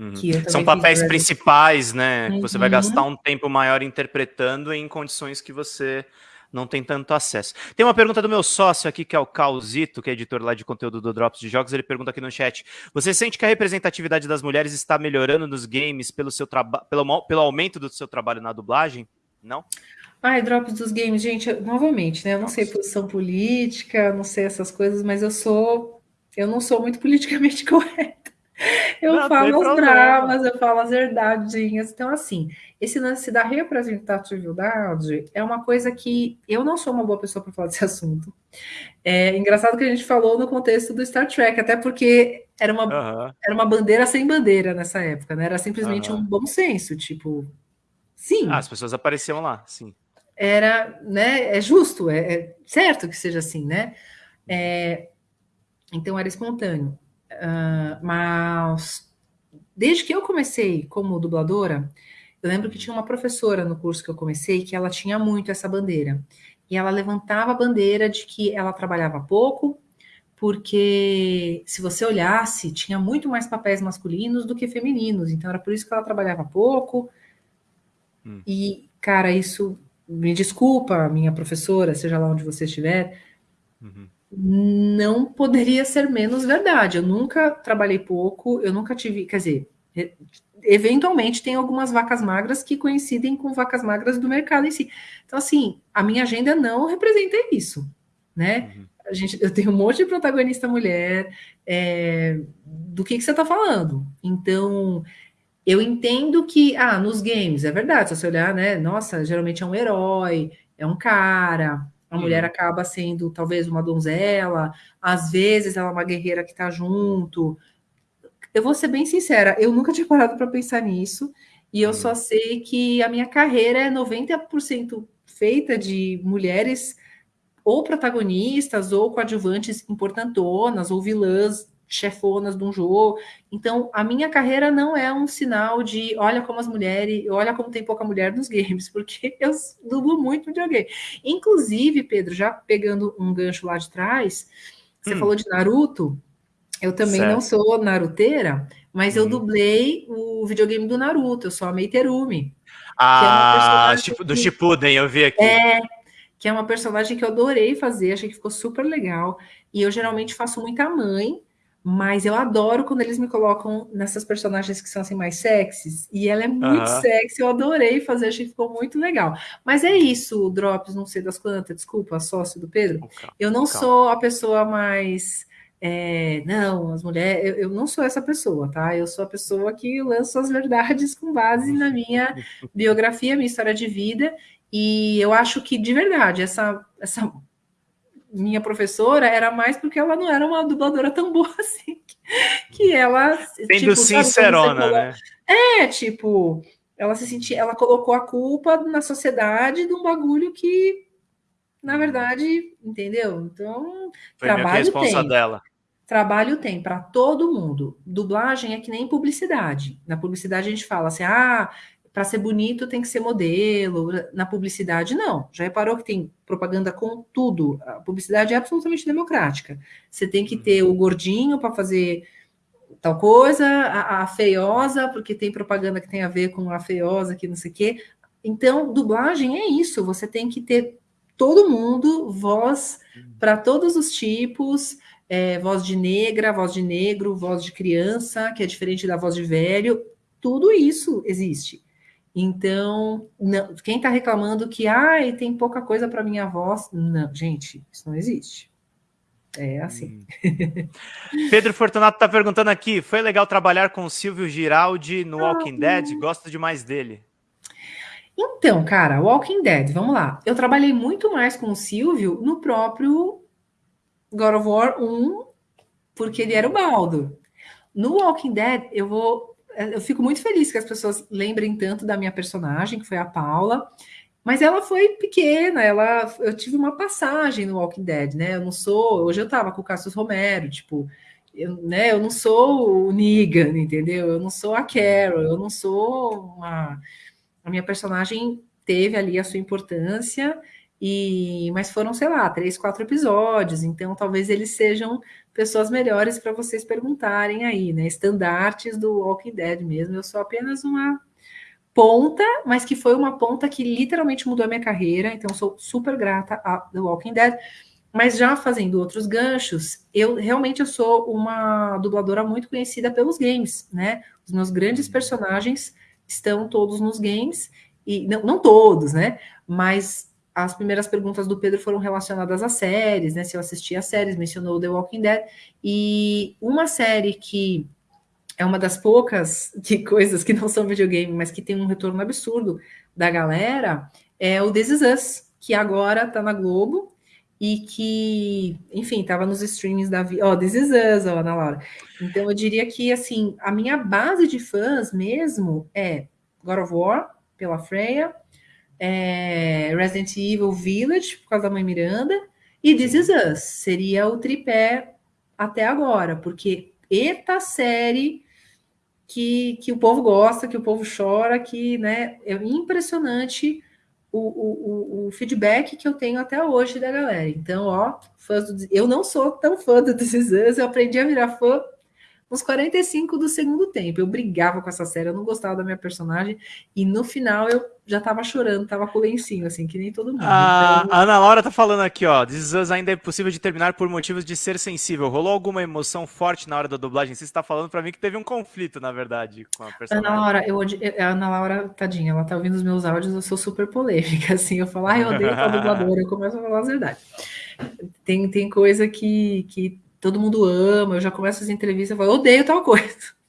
Uhum. São papéis principais, né? Uhum. Que você vai uhum. gastar um tempo maior interpretando em condições que você não tem tanto acesso. Tem uma pergunta do meu sócio aqui, que é o Causito, que é editor lá de conteúdo do Drops de Jogos. Ele pergunta aqui no chat: Você sente que a representatividade das mulheres está melhorando nos games pelo, seu pelo, pelo aumento do seu trabalho na dublagem? Não? Ai, drops dos games, gente, novamente, né? Eu não Nossa. sei posição política, não sei essas coisas, mas eu sou. Eu não sou muito politicamente correta. Eu não, falo as dramas, eu falo as verdadinhas. Então, assim, esse lance da representatividade é uma coisa que eu não sou uma boa pessoa para falar desse assunto. É engraçado que a gente falou no contexto do Star Trek, até porque era uma, era uma bandeira sem bandeira nessa época, né? Era simplesmente um bom senso, tipo, sim. Ah, as pessoas apareciam lá, sim era, né, é justo, é, é certo que seja assim, né? É, então era espontâneo. Uh, mas desde que eu comecei como dubladora, eu lembro que tinha uma professora no curso que eu comecei que ela tinha muito essa bandeira. E ela levantava a bandeira de que ela trabalhava pouco, porque se você olhasse, tinha muito mais papéis masculinos do que femininos. Então era por isso que ela trabalhava pouco. Hum. E, cara, isso me desculpa, minha professora, seja lá onde você estiver, uhum. Não poderia ser menos verdade. Eu nunca trabalhei pouco, eu nunca tive, quer dizer, eventualmente tem algumas vacas magras que coincidem com vacas magras do mercado em si. Então, assim, a minha agenda não representa isso, né? Uhum. A gente, eu tenho um monte de protagonista mulher, é, do que, que você está falando. Então, eu entendo que, ah, nos games, é verdade, se você olhar, né? Nossa, geralmente é um herói, é um cara, a uhum. mulher acaba sendo talvez uma donzela, às vezes ela é uma guerreira que tá junto. Eu vou ser bem sincera, eu nunca tinha parado para pensar nisso, e eu uhum. só sei que a minha carreira é 90% feita de mulheres ou protagonistas ou coadjuvantes importantonas ou vilãs chefonas de um jogo. Então, a minha carreira não é um sinal de olha como as mulheres, olha como tem pouca mulher nos games, porque eu dublo muito videogame. Inclusive, Pedro, já pegando um gancho lá de trás, você hum. falou de Naruto. Eu também certo. não sou naruteira, mas hum. eu dublei o videogame do Naruto, eu sou a Meiterumi. Ah, é do Shippuden, eu vi aqui. É, que é uma personagem que eu adorei fazer, achei que ficou super legal. E eu geralmente faço muita mãe, mas eu adoro quando eles me colocam nessas personagens que são assim mais sexys. E ela é muito uhum. sexy, eu adorei fazer, achei que ficou muito legal. Mas é isso, Drops, não sei das quantas, desculpa, sócio do Pedro. Eu não sou a pessoa mais. É, não, as mulheres, eu, eu, não sou essa pessoa, tá? Eu sou a pessoa que lança as verdades com base na minha biografia, minha história de vida. E eu acho que, de verdade, essa, essa minha professora era mais porque ela não era uma dubladora tão boa assim. Que ela. Sendo tipo, sincerona, né? É, tipo, ela se sentia, ela colocou a culpa na sociedade de um bagulho que, na verdade, entendeu? Então, Foi trabalho tem. dela. Trabalho tem para todo mundo. Dublagem é que nem publicidade. Na publicidade a gente fala assim: ah, para ser bonito tem que ser modelo. Na publicidade, não. Já reparou que tem propaganda com tudo? A publicidade é absolutamente democrática. Você tem que ter o gordinho para fazer tal coisa, a, a, feiosa, porque tem propaganda que tem a ver com a feiosa, que não sei o quê. Então, dublagem é isso. Você tem que ter todo mundo, voz para todos os tipos. É, voz de negra, voz de negro, voz de criança, que é diferente da voz de velho, tudo isso existe. Então, não, quem está reclamando que ah, tem pouca coisa para minha voz, não, gente, isso não existe. É assim. Hum. Pedro Fortunato está perguntando aqui: foi legal trabalhar com o Silvio Giraldi no ah, Walking Dead? Gosto demais dele. Então, cara, Walking Dead, vamos lá. Eu trabalhei muito mais com o Silvio no próprio God of War 1, porque ele era o Baldo. No Walking Dead, eu vou eu fico muito feliz que as pessoas lembrem tanto da minha personagem, que foi a Paula, mas ela foi pequena, ela, eu tive uma passagem no Walking Dead, né? Eu não sou, hoje eu tava com o Cassius Romero, tipo, eu, né, eu não sou o Negan, entendeu? Eu não sou a Carol, eu não sou uma. A minha personagem teve ali a sua importância, e mas foram, sei lá, três, quatro episódios, então talvez eles sejam pessoas melhores para vocês perguntarem aí, né? Estandartes do Walking Dead mesmo. Eu sou apenas uma ponta, mas que foi uma ponta que literalmente mudou a minha carreira, então sou super grata a The Walking Dead. Mas já fazendo outros ganchos, eu realmente eu sou uma dubladora muito conhecida pelos games, né? Os meus grandes personagens estão todos nos games e não, não todos, né? Mas as primeiras perguntas do Pedro foram relacionadas às séries, né? Se eu assisti às séries, mencionou The Walking Dead. E uma série que é uma das poucas que, coisas que não são videogame, mas que tem um retorno absurdo da galera, é o This Is Us, que agora tá na Globo e que, enfim, tava nos streamings da. Ó, oh, This Is Us, ó, Ana Laura. Então eu diria que, assim, a minha base de fãs mesmo é God of War, pela Freya, é, Resident Evil Village, por causa da mãe Miranda, e This Is Us, seria o tripé até agora, porque eita série que, que o povo gosta, que o povo chora, que né, é impressionante o, o, o, feedback que eu tenho até hoje da galera. Então, ó, fãs do, eu não sou tão fã do This Is Us, eu aprendi a virar fã uns 45 do segundo tempo. Eu brigava com essa série, eu não gostava da minha personagem, e no final eu já tava chorando, tava com o lencinho, assim, que nem todo mundo. A, então... a Ana Laura tá falando aqui, ó, Us ainda é possível de terminar por motivos de ser sensível. Rolou alguma emoção forte na hora da dublagem? Você está falando para mim que teve um conflito, na verdade, com a personagem. Ana Laura, eu, a Ana Laura, tadinha, ela tá ouvindo os meus áudios, eu sou super polêmica, assim, eu falo, ah, eu odeio a dubladora, eu começo a falar a verdade. Tem, tem coisa que, que todo mundo ama, eu já começo as entrevistas e falo, odeio tal coisa.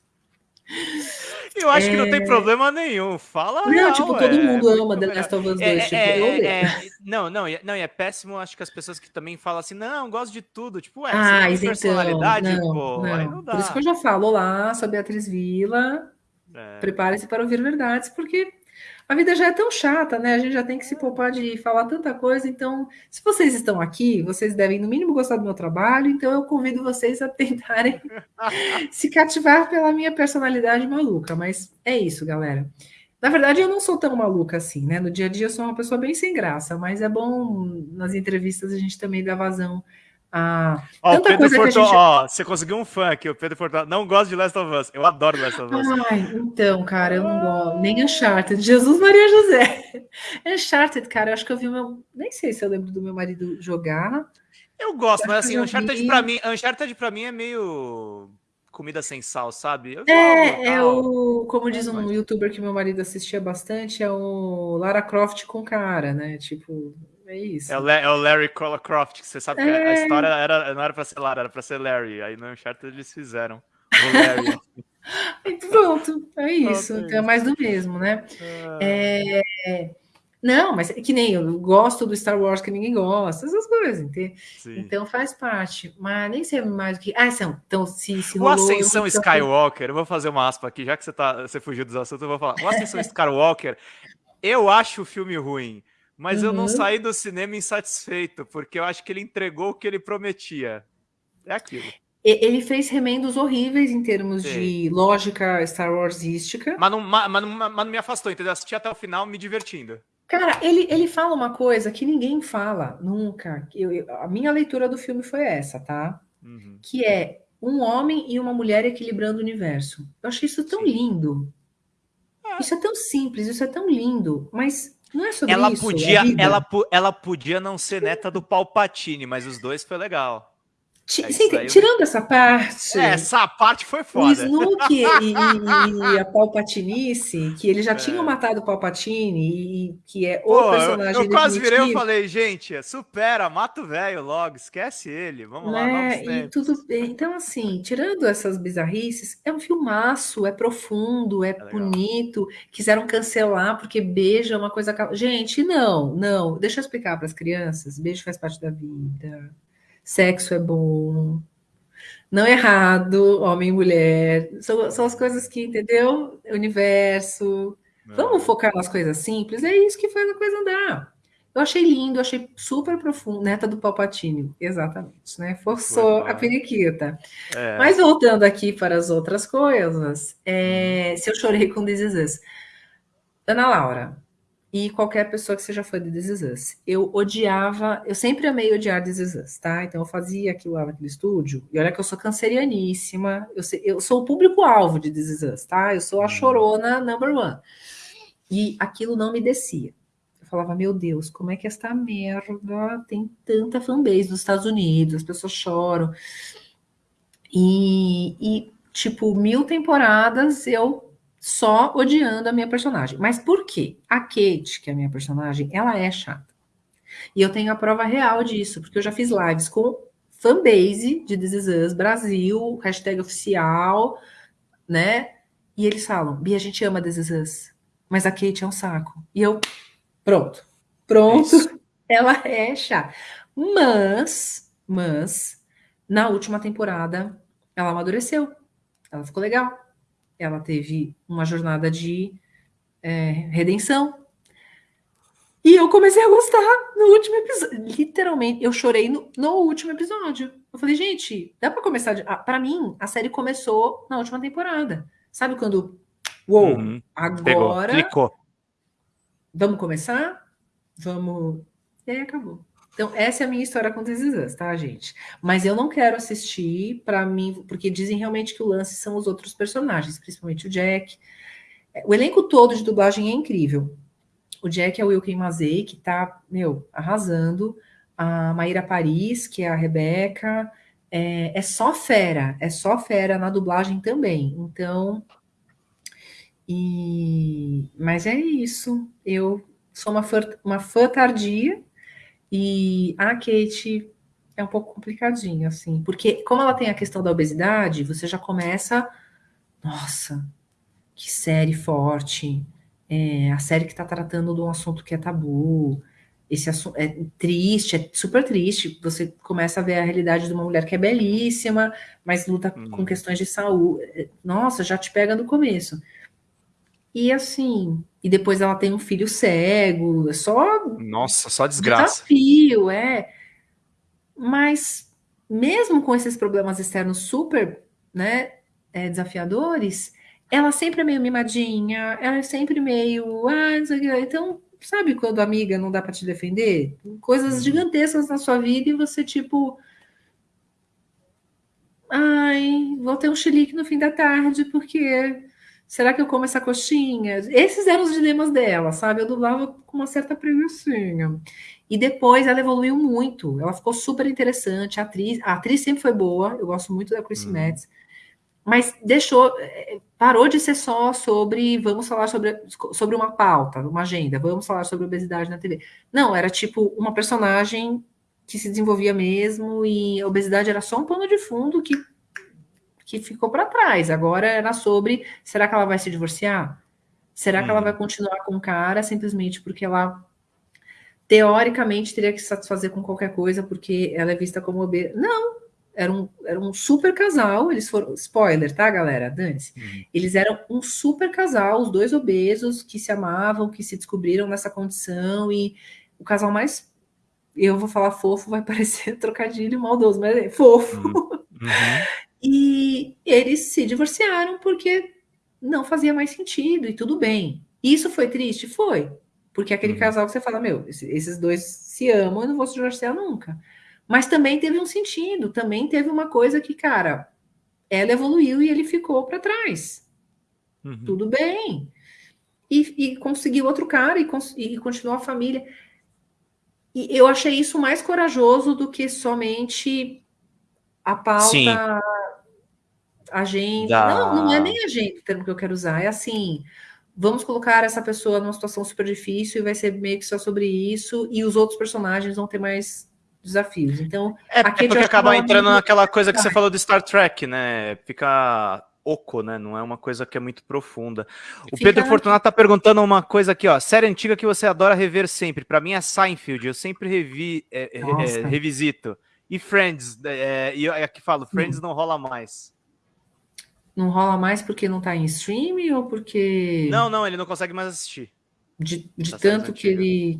Eu acho é... que não tem é. problema nenhum. Fala. Não, real, tipo, todo é, mundo ama The Last of Us 2. É, tipo, é, é, não, não, não, e é péssimo. Acho que as pessoas que também falam assim, não, gosto de tudo. Tipo, ué, ah, então, personalidade, não, pô, não. não Por isso que eu já falo lá sobre a atriz Vila. Prepare-se para ouvir verdades, porque A vida já é tão chata, né? A gente já tem que se poupar de falar tanta coisa. Então, se vocês estão aqui, vocês devem, no mínimo, gostar do meu trabalho. Então, eu convido vocês a tentarem se cativar pela minha personalidade maluca. Mas é isso, galera. Na verdade, eu não sou tão maluca assim, né? No dia a dia, eu sou uma pessoa bem sem graça. Mas é bom, nas entrevistas, a gente também dar vazão ah, ó, tanta Pedro coisa Fortun, gente... ó, você conseguiu um fã aqui, o Pedro Fortun. Não gosta de Last of Us. Eu adoro Last of Us. Ai, então, cara, eu não gosto. Nem Uncharted. Jesus Maria José. Uncharted, cara, eu acho que eu vi meu. Nem sei se eu lembro do meu marido jogar. Eu gosto, eu mas assim, Uncharted vi... pra mim, Uncharted pra mim é meio comida sem sal, sabe? Eu é, é o. Como diz um youtuber que meu marido assistia bastante, é o Lara Croft com cara, né? Tipo, é isso. É o, é o Larry Croft, que você sabe que a é. história era, não era pra ser Lara, era pra ser Larry. Aí no Uncharted eles fizeram o Larry. e pronto, é isso. Pronto, é então é mais do mesmo, né? É... é... Não, mas é que nem eu gosto do Star Wars que ninguém gosta, essas coisas, entende? Então faz parte, mas nem sei mais o que. Ah, são. Então, se, se rolou, O Ascensão Skywalker, eu vou fazer uma aspa aqui, já que você, tá, você fugiu dos assuntos, eu vou falar. O Ascensão Skywalker, eu acho o filme ruim. Mas uhum. eu não uhum. saí do cinema insatisfeito, porque eu acho que ele entregou o que ele prometia. É aquilo. Ele fez remendos horríveis em termos Sim. de lógica Star Warsística. Mas não, mas, mas, mas não me afastou, entendeu? Assisti até o final me divertindo. Cara, ele, ele fala uma coisa que ninguém fala nunca. Eu, eu, a minha leitura do filme foi essa, tá? Uhum. Que é um homem e uma mulher equilibrando o universo. Eu achei isso tão Sim. lindo. É. Isso é tão simples, isso é tão lindo, mas não é sobre ela isso. Podia, ela, ela podia não ser neta do Palpatine, mas os dois foi legal. É tirando essa parte. É, essa parte foi foda. O Snook e, e, a Palpatinice, que eles já é. tinham matado o Palpatine, e que é o Pô, personagem. Eu, eu quase virei e falei, gente, supera, mata o velho logo, esquece ele. Vamos lá, vamos e tudo Então, assim, tirando essas bizarrices, é um filmaço, é profundo, é, é bonito. Quiseram cancelar porque beijo é uma coisa. Gente, não, não. Deixa eu explicar para as crianças: beijo faz parte da vida sexo é bom, não é errado, homem e mulher, são, são as coisas que, entendeu? Universo. É. Vamos focar nas coisas simples, é isso que faz a coisa andar. Eu achei lindo, achei super profundo. Neta do Palpatine, exatamente, né? Forçou a periquita. É. Mas voltando aqui para as outras coisas, é, hum. se eu chorei com This Is Ana Laura, e qualquer pessoa que seja fã de This Is Us. Eu odiava, eu sempre amei odiar This Is Us, tá? Então eu fazia aquilo lá naquele estúdio, e olha que eu sou cancerianíssima, eu, sei, eu sou o público-alvo de This Is Us, tá? Eu sou a uhum. chorona number one. E aquilo não me descia. Eu falava, meu Deus, como é que esta merda tem tanta fanbase nos Estados Unidos, as pessoas choram. E, e tipo, mil temporadas eu só odiando a minha personagem. Mas por quê? A Kate, que é a minha personagem, ela é chata. E eu tenho a prova real disso, porque eu já fiz lives com fanbase de This Is Us Brasil, hashtag oficial, né? E eles falam, Bia, a gente ama This Is Us, mas a Kate é um saco. E eu, pronto, pronto, Isso. ela é chata. Mas, mas, na última temporada, ela amadureceu, ela ficou legal ela teve uma jornada de é, redenção. E eu comecei a gostar no último episódio. Literalmente, eu chorei no, no último episódio. Eu falei, gente, dá para começar. De... Ah, para mim, a série começou na última temporada. Sabe quando. Uou, uhum. agora. Pegou, Vamos começar? Vamos. E aí acabou. Então, essa é a minha história com This Is tá, gente? Mas eu não quero assistir para mim, porque dizem realmente que o lance são os outros personagens, principalmente o Jack. O elenco todo de dublagem é incrível. O Jack é o Wilkin Mazei, que tá, meu, arrasando. A Maíra Paris, que é a Rebeca. É, é só fera, é só fera na dublagem também. Então, e... mas é isso. Eu sou uma fã, uma fã tardia e a Kate é um pouco complicadinho, assim, porque como ela tem a questão da obesidade, você já começa, nossa, que série forte, é, a série que está tratando de um assunto que é tabu, esse assunto é triste, é super triste. Você começa a ver a realidade de uma mulher que é belíssima, mas luta uhum. com questões de saúde. Nossa, já te pega no começo. E assim, e depois ela tem um filho cego, é só Nossa, só desgraça. Desafio, é. Mas mesmo com esses problemas externos super, né, é, desafiadores, ela sempre é meio mimadinha, ela é sempre meio, ah, não sei o que. Então, sabe quando a amiga não dá para te defender? Coisas uhum. gigantescas na sua vida e você tipo ai, vou ter um chilique no fim da tarde porque Será que eu como essa coxinha? Esses eram os dilemas dela, sabe? Eu dublava com uma certa preguiçinha. E depois ela evoluiu muito. Ela ficou super interessante. A atriz, a atriz sempre foi boa. Eu gosto muito da Chris hum. Metz. Mas deixou, eh, parou de ser só sobre vamos falar sobre, sobre uma pauta, uma agenda, vamos falar sobre obesidade na TV. Não, era tipo uma personagem que se desenvolvia mesmo e a obesidade era só um pano de fundo que que ficou para trás. Agora era sobre: será que ela vai se divorciar? Será hum. que ela vai continuar com o cara simplesmente porque ela teoricamente teria que se satisfazer com qualquer coisa porque ela é vista como obesa? Não, era um, era um super casal. Eles foram. Spoiler, tá, galera? Dane-se. Hum. Eles eram um super casal, os dois obesos que se amavam, que se descobriram nessa condição e o casal mais. Eu vou falar fofo, vai parecer trocadilho maldoso, mas é fofo. Uhum. Uhum. E eles se divorciaram porque não fazia mais sentido e tudo bem. Isso foi triste? Foi. Porque aquele uhum. casal que você fala, meu, esses dois se amam, eu não vou se divorciar nunca. Mas também teve um sentido, também teve uma coisa que, cara, ela evoluiu e ele ficou para trás. Uhum. Tudo bem. E, e, conseguiu outro cara e, e continuou a família. E eu achei isso mais corajoso do que somente a pauta Sim agenda. Da... Não, não é nem agenda o termo que eu quero usar. É assim: vamos colocar essa pessoa numa situação super difícil e vai ser meio que só sobre isso, e os outros personagens vão ter mais desafios. Então, é, é porque acaba entrando muito... naquela coisa que você falou do Star Trek, né? Fica oco, né? Não é uma coisa que é muito profunda. O Fica... Pedro Fortunato tá perguntando uma coisa aqui, ó. Série antiga que você adora rever sempre. Para mim é Seinfeld. Eu sempre revi, é, é, revisito. E Friends. É, e aqui falo, Friends hum. não rola mais. Não rola mais porque não está em stream ou porque. Não, não, ele não consegue mais assistir. De, de tá tanto que ele.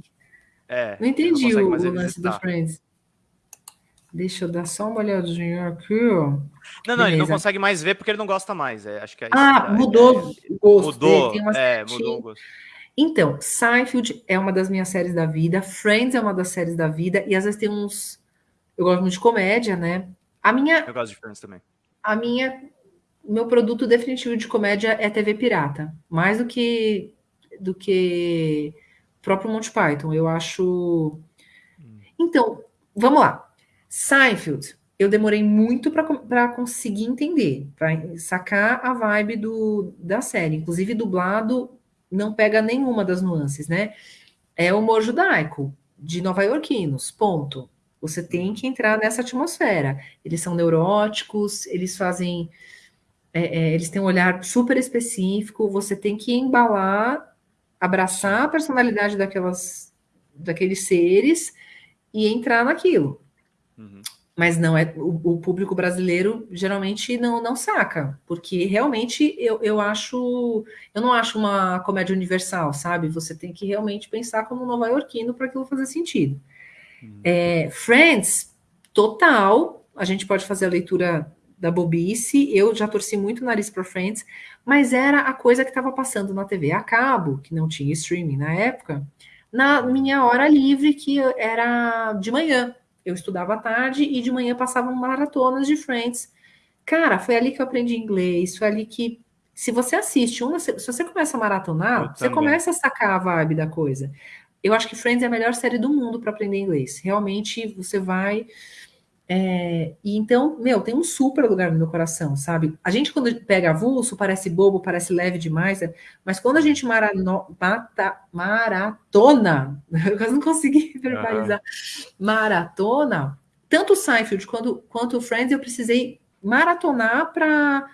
É. Não entendi não o, o lance do Friends. Deixa eu dar só uma olhadinha aqui, ó. Não, não, Beleza. ele não consegue mais ver porque ele não gosta mais. É, acho que é ah, mudou é, o gosto. Mudou, é, mudou o gosto. Então, Seinfeld é uma das minhas séries da vida, Friends é uma das séries da vida, e às vezes tem uns. Eu gosto muito de comédia, né? A minha. Eu gosto de Friends também. A minha meu produto definitivo de comédia é TV pirata, mais do que do que próprio Monty Python. Eu acho. Então, vamos lá. Seinfeld, eu demorei muito para conseguir entender, para sacar a vibe do, da série. Inclusive, dublado não pega nenhuma das nuances, né? É humor judaico, de nova-iorquinos, ponto. Você tem que entrar nessa atmosfera. Eles são neuróticos, eles fazem é, é, eles têm um olhar super específico, você tem que embalar, abraçar a personalidade daquelas, daqueles seres e entrar naquilo. Uhum. Mas não é o, o, público brasileiro geralmente não, não saca, porque realmente eu, eu acho eu não acho uma comédia universal, sabe? Você tem que realmente pensar como nova-iorquino para aquilo fazer sentido. É, Friends, total, a gente pode fazer a leitura da bobice. Eu já torci muito o nariz para Friends, mas era a coisa que estava passando na TV a cabo, que não tinha streaming na época, na minha hora livre, que era de manhã. Eu estudava à tarde e de manhã passavam maratonas de Friends. Cara, foi ali que eu aprendi inglês, foi ali que. Se você assiste uma, se você começa a maratonar, eu você também. começa a sacar a vibe da coisa. Eu acho que Friends é a melhor série do mundo para aprender inglês. Realmente você vai é, e então, meu, tem um super lugar no meu coração, sabe? A gente, quando pega avulso, parece bobo, parece leve demais, né? mas quando a gente marano, mata, maratona, eu quase não consegui verbalizar, uhum. maratona, tanto o Seinfeld quanto, quanto o Friends, eu precisei maratonar para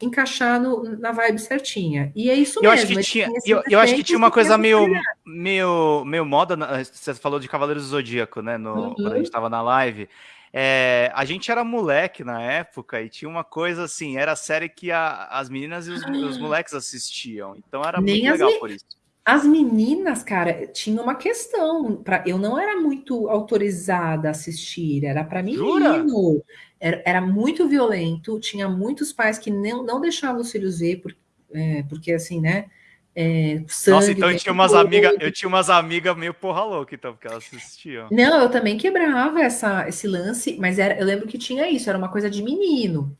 encaixar no, na vibe certinha. E é isso eu mesmo. Acho que tinha, eu, eu acho que tinha uma coisa meio, meio, meio moda, você falou de Cavaleiros do Zodíaco, né, no, uhum. quando a gente estava na live, é, a gente era moleque na época e tinha uma coisa assim, era a série que a, as meninas e os, os, moleques assistiam. Então era Nem muito legal por isso. As meninas, cara, tinha uma questão. Pra, eu não era muito autorizada a assistir, era para menino. Era, era, muito violento, tinha muitos pais que não, não deixavam os filhos ver, por, é, porque assim, né? É, sangue, Nossa, então eu tinha umas amigas, eu tinha umas amigas meio porra louca, então, porque elas assistiam. Não, eu também quebrava essa, esse lance, mas era, eu lembro que tinha isso, era uma coisa de menino.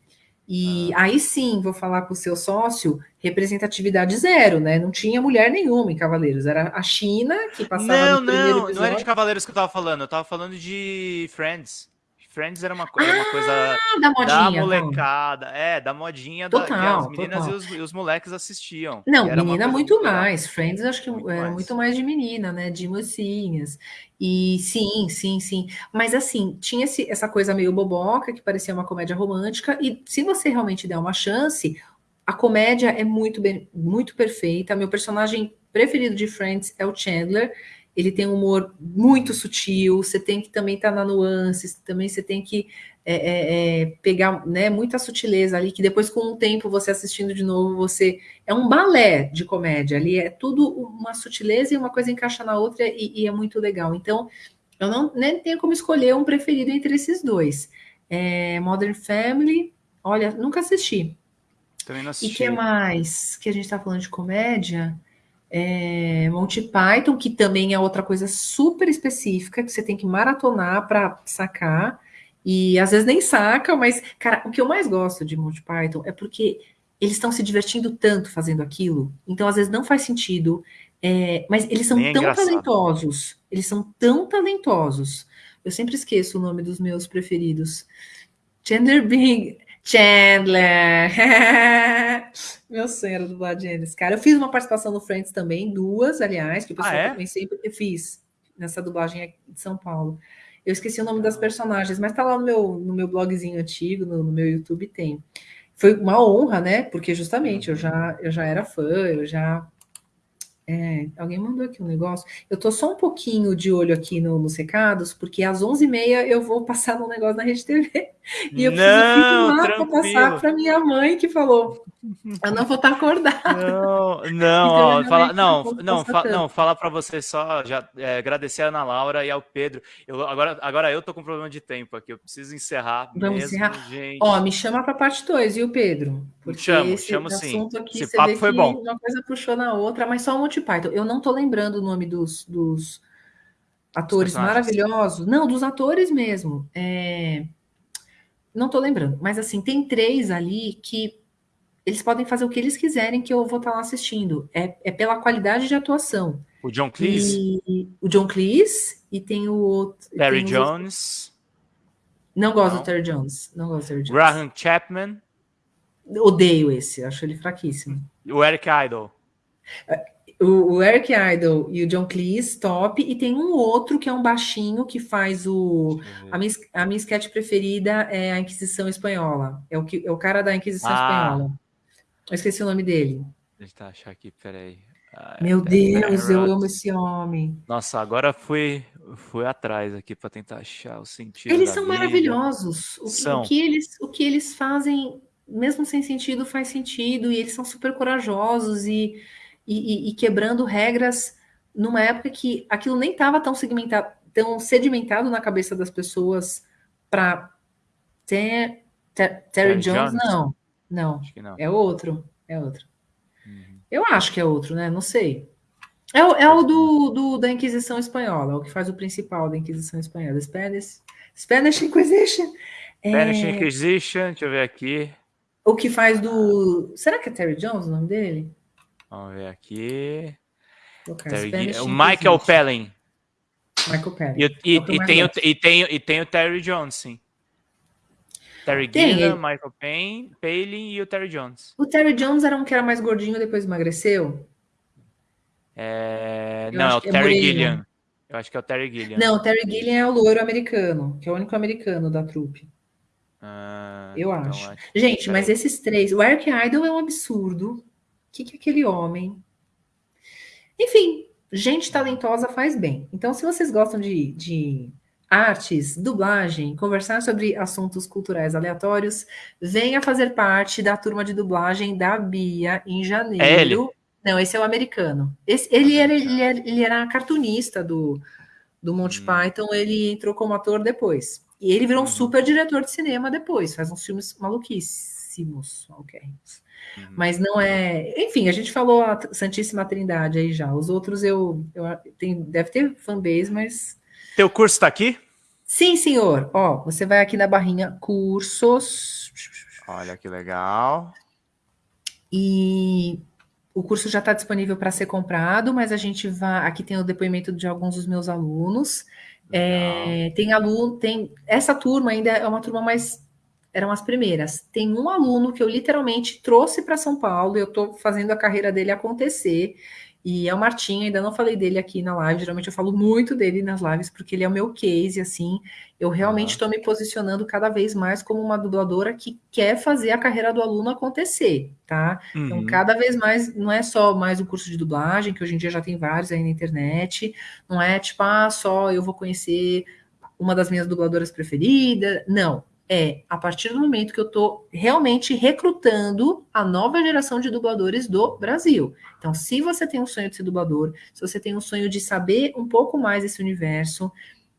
E ah. aí sim, vou falar com o seu sócio, representatividade zero, né? Não tinha mulher nenhuma em Cavaleiros, era a China que passava Não, não, não era de Cavaleiros que eu tava falando, eu tava falando de Friends. Friends era uma, coisa, ah, uma coisa da, modinha, da molecada, não. é, da modinha total, da, que as meninas e os, e os, moleques assistiam. Não, menina muito mais. Friends acho que muito era mais. muito mais de menina, né? De mocinhas. E sim, sim, sim. Mas assim, tinha esse, essa coisa meio boboca que parecia uma comédia romântica. E se você realmente der uma chance, a comédia é muito bem, muito perfeita. Meu personagem preferido de Friends é o Chandler ele tem um humor muito sutil, você tem que também estar tá na nuances, também você tem que é, é, é, pegar né, muita sutileza ali, que depois, com o tempo, você assistindo de novo, você. É um balé de comédia ali, é tudo uma sutileza e uma coisa encaixa na outra e, e é muito legal. Então, eu não nem tenho como escolher um preferido entre esses dois. É, Modern Family, olha, nunca assisti. Também não assisti. E que mais que a gente está falando de comédia? É, Monty Python, que também é outra coisa super específica, que você tem que maratonar para sacar, e às vezes nem saca, mas, cara, o que eu mais gosto de Monty Python é porque eles estão se divertindo tanto fazendo aquilo, então às vezes não faz sentido, é, mas eles são é tão engraçado. talentosos, eles são tão talentosos. Eu sempre esqueço o nome dos meus preferidos. Chandler Bing, Chandler. Meu sonho era dublar Janice, cara. Eu fiz uma participação no Friends também, duas, aliás, que o pessoal ah, é? também sempre fiz nessa dublagem de São Paulo. Eu esqueci o nome das personagens, mas tá lá no meu, no meu blogzinho antigo, no, no meu YouTube tem. Foi uma honra, né? Porque justamente eu já, eu já era fã, eu já é, alguém mandou aqui um negócio. Eu tô só um pouquinho de olho aqui no, nos recados, porque às 11h30 eu vou passar no negócio na Rede TV. E eu não, preciso para passar para minha mãe que falou: eu não vou estar tá acordada. Não, não, então, fala, não, não, fa, não, falar para você só, já é, agradecer a Ana Laura e ao Pedro. Eu, agora, agora eu tô com problema de tempo aqui, eu preciso encerrar. Vamos mesmo, encerrar. Gente. Ó, me chama para parte 2, viu, Pedro? Porque chamo, esse chamo sim. Aqui, esse papo foi bom. Uma coisa puxou na outra, mas só o Monty Python. Eu não tô lembrando o nome dos, dos atores maravilhosos. Não, dos atores mesmo. É... Não tô lembrando, mas assim, tem três ali que eles podem fazer o que eles quiserem que eu vou estar lá assistindo. É, é pela qualidade de atuação. O John Cleese? E, o John Cleese e tem o outro. Terry Jones. Não gosto Não. do Terry Jones. Não gosto do Terry Jones. Graham Chapman. Odeio esse, acho ele fraquíssimo. O Eric Idle. O, o, Eric Idle e o John Cleese, top. E tem um outro que é um baixinho que faz o. A minha, a minha sketch preferida é a Inquisição Espanhola. É o, que, é o cara da Inquisição ah. Espanhola. Eu esqueci o nome dele. Deixa eu achar aqui, peraí. Ah, Meu Deus, eu amo esse homem. Nossa, agora fui, fui atrás aqui para tentar achar o sentido. Eles são vida. maravilhosos. O, são. O, que eles, o que eles fazem, mesmo sem sentido, faz sentido. E eles são super corajosos e, e, e quebrando regras numa época que aquilo nem estava tão segmentado, tão sedimentado na cabeça das pessoas para ter, ter, Terry Jones, Jones, não. Não, não, é outro. É outro. Uhum. Eu acho que é outro, né? Não sei. É, o, é o do, do, da Inquisição Espanhola, é o que faz o principal da Inquisição Espanhola. Spanish, Spanish Inquisition. Spanish é... Inquisition, deixa eu ver aqui. O que faz do. Será que é Terry Jones o nome dele? Vamos ver aqui. Terry... O Michael Pellin. Michael Pellin. E, e, e, tem o, e, tem, e tem o Terry Jones, sim. Terry Gilliam, Michael Payne, Palin e o Terry Jones. O Terry Jones era um que era mais gordinho depois emagreceu? É... Não, é o é Terry é Gilliam. Eu acho que é o Terry Gilliam. Não, o Terry Gilliam é o loiro americano, que é o único americano da trupe. Ah, eu então acho. acho. Gente, mas esses três. O Eric Idle é um absurdo. O que, que aquele homem? Enfim, gente talentosa faz bem. Então, se vocês gostam de, de artes, dublagem, conversar sobre assuntos culturais aleatórios, venha fazer parte da turma de dublagem da Bia em janeiro. É ele. Não, esse é o americano. Esse, ele, era, ele, era, ele era cartunista do, do Monty hum. Python, ele entrou como ator depois. E ele virou um uhum. super diretor de cinema depois, faz uns filmes maluquíssimos, ok. Uhum. Mas não é. Enfim, a gente falou a Santíssima Trindade aí já. Os outros eu, eu tem, deve ter fanbase, mas. Teu curso está aqui? Sim, senhor. Ó, você vai aqui na barrinha cursos. Olha que legal. E o curso já está disponível para ser comprado, mas a gente vai. Aqui tem o depoimento de alguns dos meus alunos. É, tem aluno, tem essa turma ainda é uma turma mais eram as primeiras. Tem um aluno que eu literalmente trouxe para São Paulo, eu estou fazendo a carreira dele acontecer. E é o Martim, ainda não falei dele aqui na live, geralmente eu falo muito dele nas lives, porque ele é o meu case, assim, eu realmente estou me posicionando cada vez mais como uma dubladora que quer fazer a carreira do aluno acontecer, tá? Então, uhum. Então, cada vez mais, não é só mais o curso de dublagem, que hoje em dia já tem vários aí na internet, não é tipo, ah, só eu vou conhecer uma das minhas dubladoras preferidas, não, é a partir do momento que eu estou realmente recrutando a nova geração de dubladores do Brasil. Então, se você tem um sonho de ser dublador, se você tem um sonho de saber um pouco mais desse universo,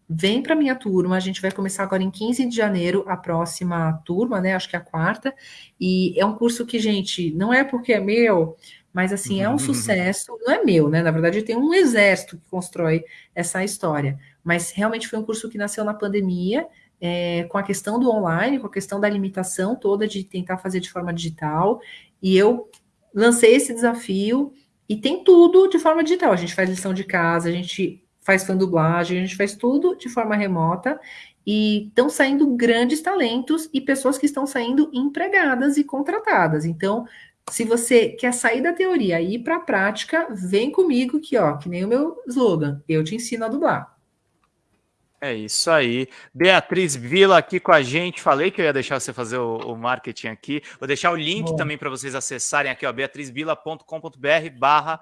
vem para minha turma. A gente vai começar agora em 15 de janeiro a próxima turma, né? Acho que é a quarta. E é um curso que, gente, não é porque é meu, mas assim, é um sucesso. Não é meu, né? Na verdade, tem um exército que constrói essa história. Mas realmente foi um curso que nasceu na pandemia é, com a questão do online, com a questão da limitação toda de tentar fazer de forma digital, e eu lancei esse desafio e tem tudo de forma digital. A gente faz lição de casa, a gente faz fã dublagem, a gente faz tudo de forma remota e estão saindo grandes talentos e pessoas que estão saindo empregadas e contratadas. Então, se você quer sair da teoria e ir para a prática, vem comigo que, ó, que nem o meu slogan, eu te ensino a dublar. É isso aí. Beatriz Vila aqui com a gente. Falei que eu ia deixar você fazer o, o marketing aqui. Vou deixar o link Bom. também para vocês acessarem aqui, ó, beatrizvila.com.br barra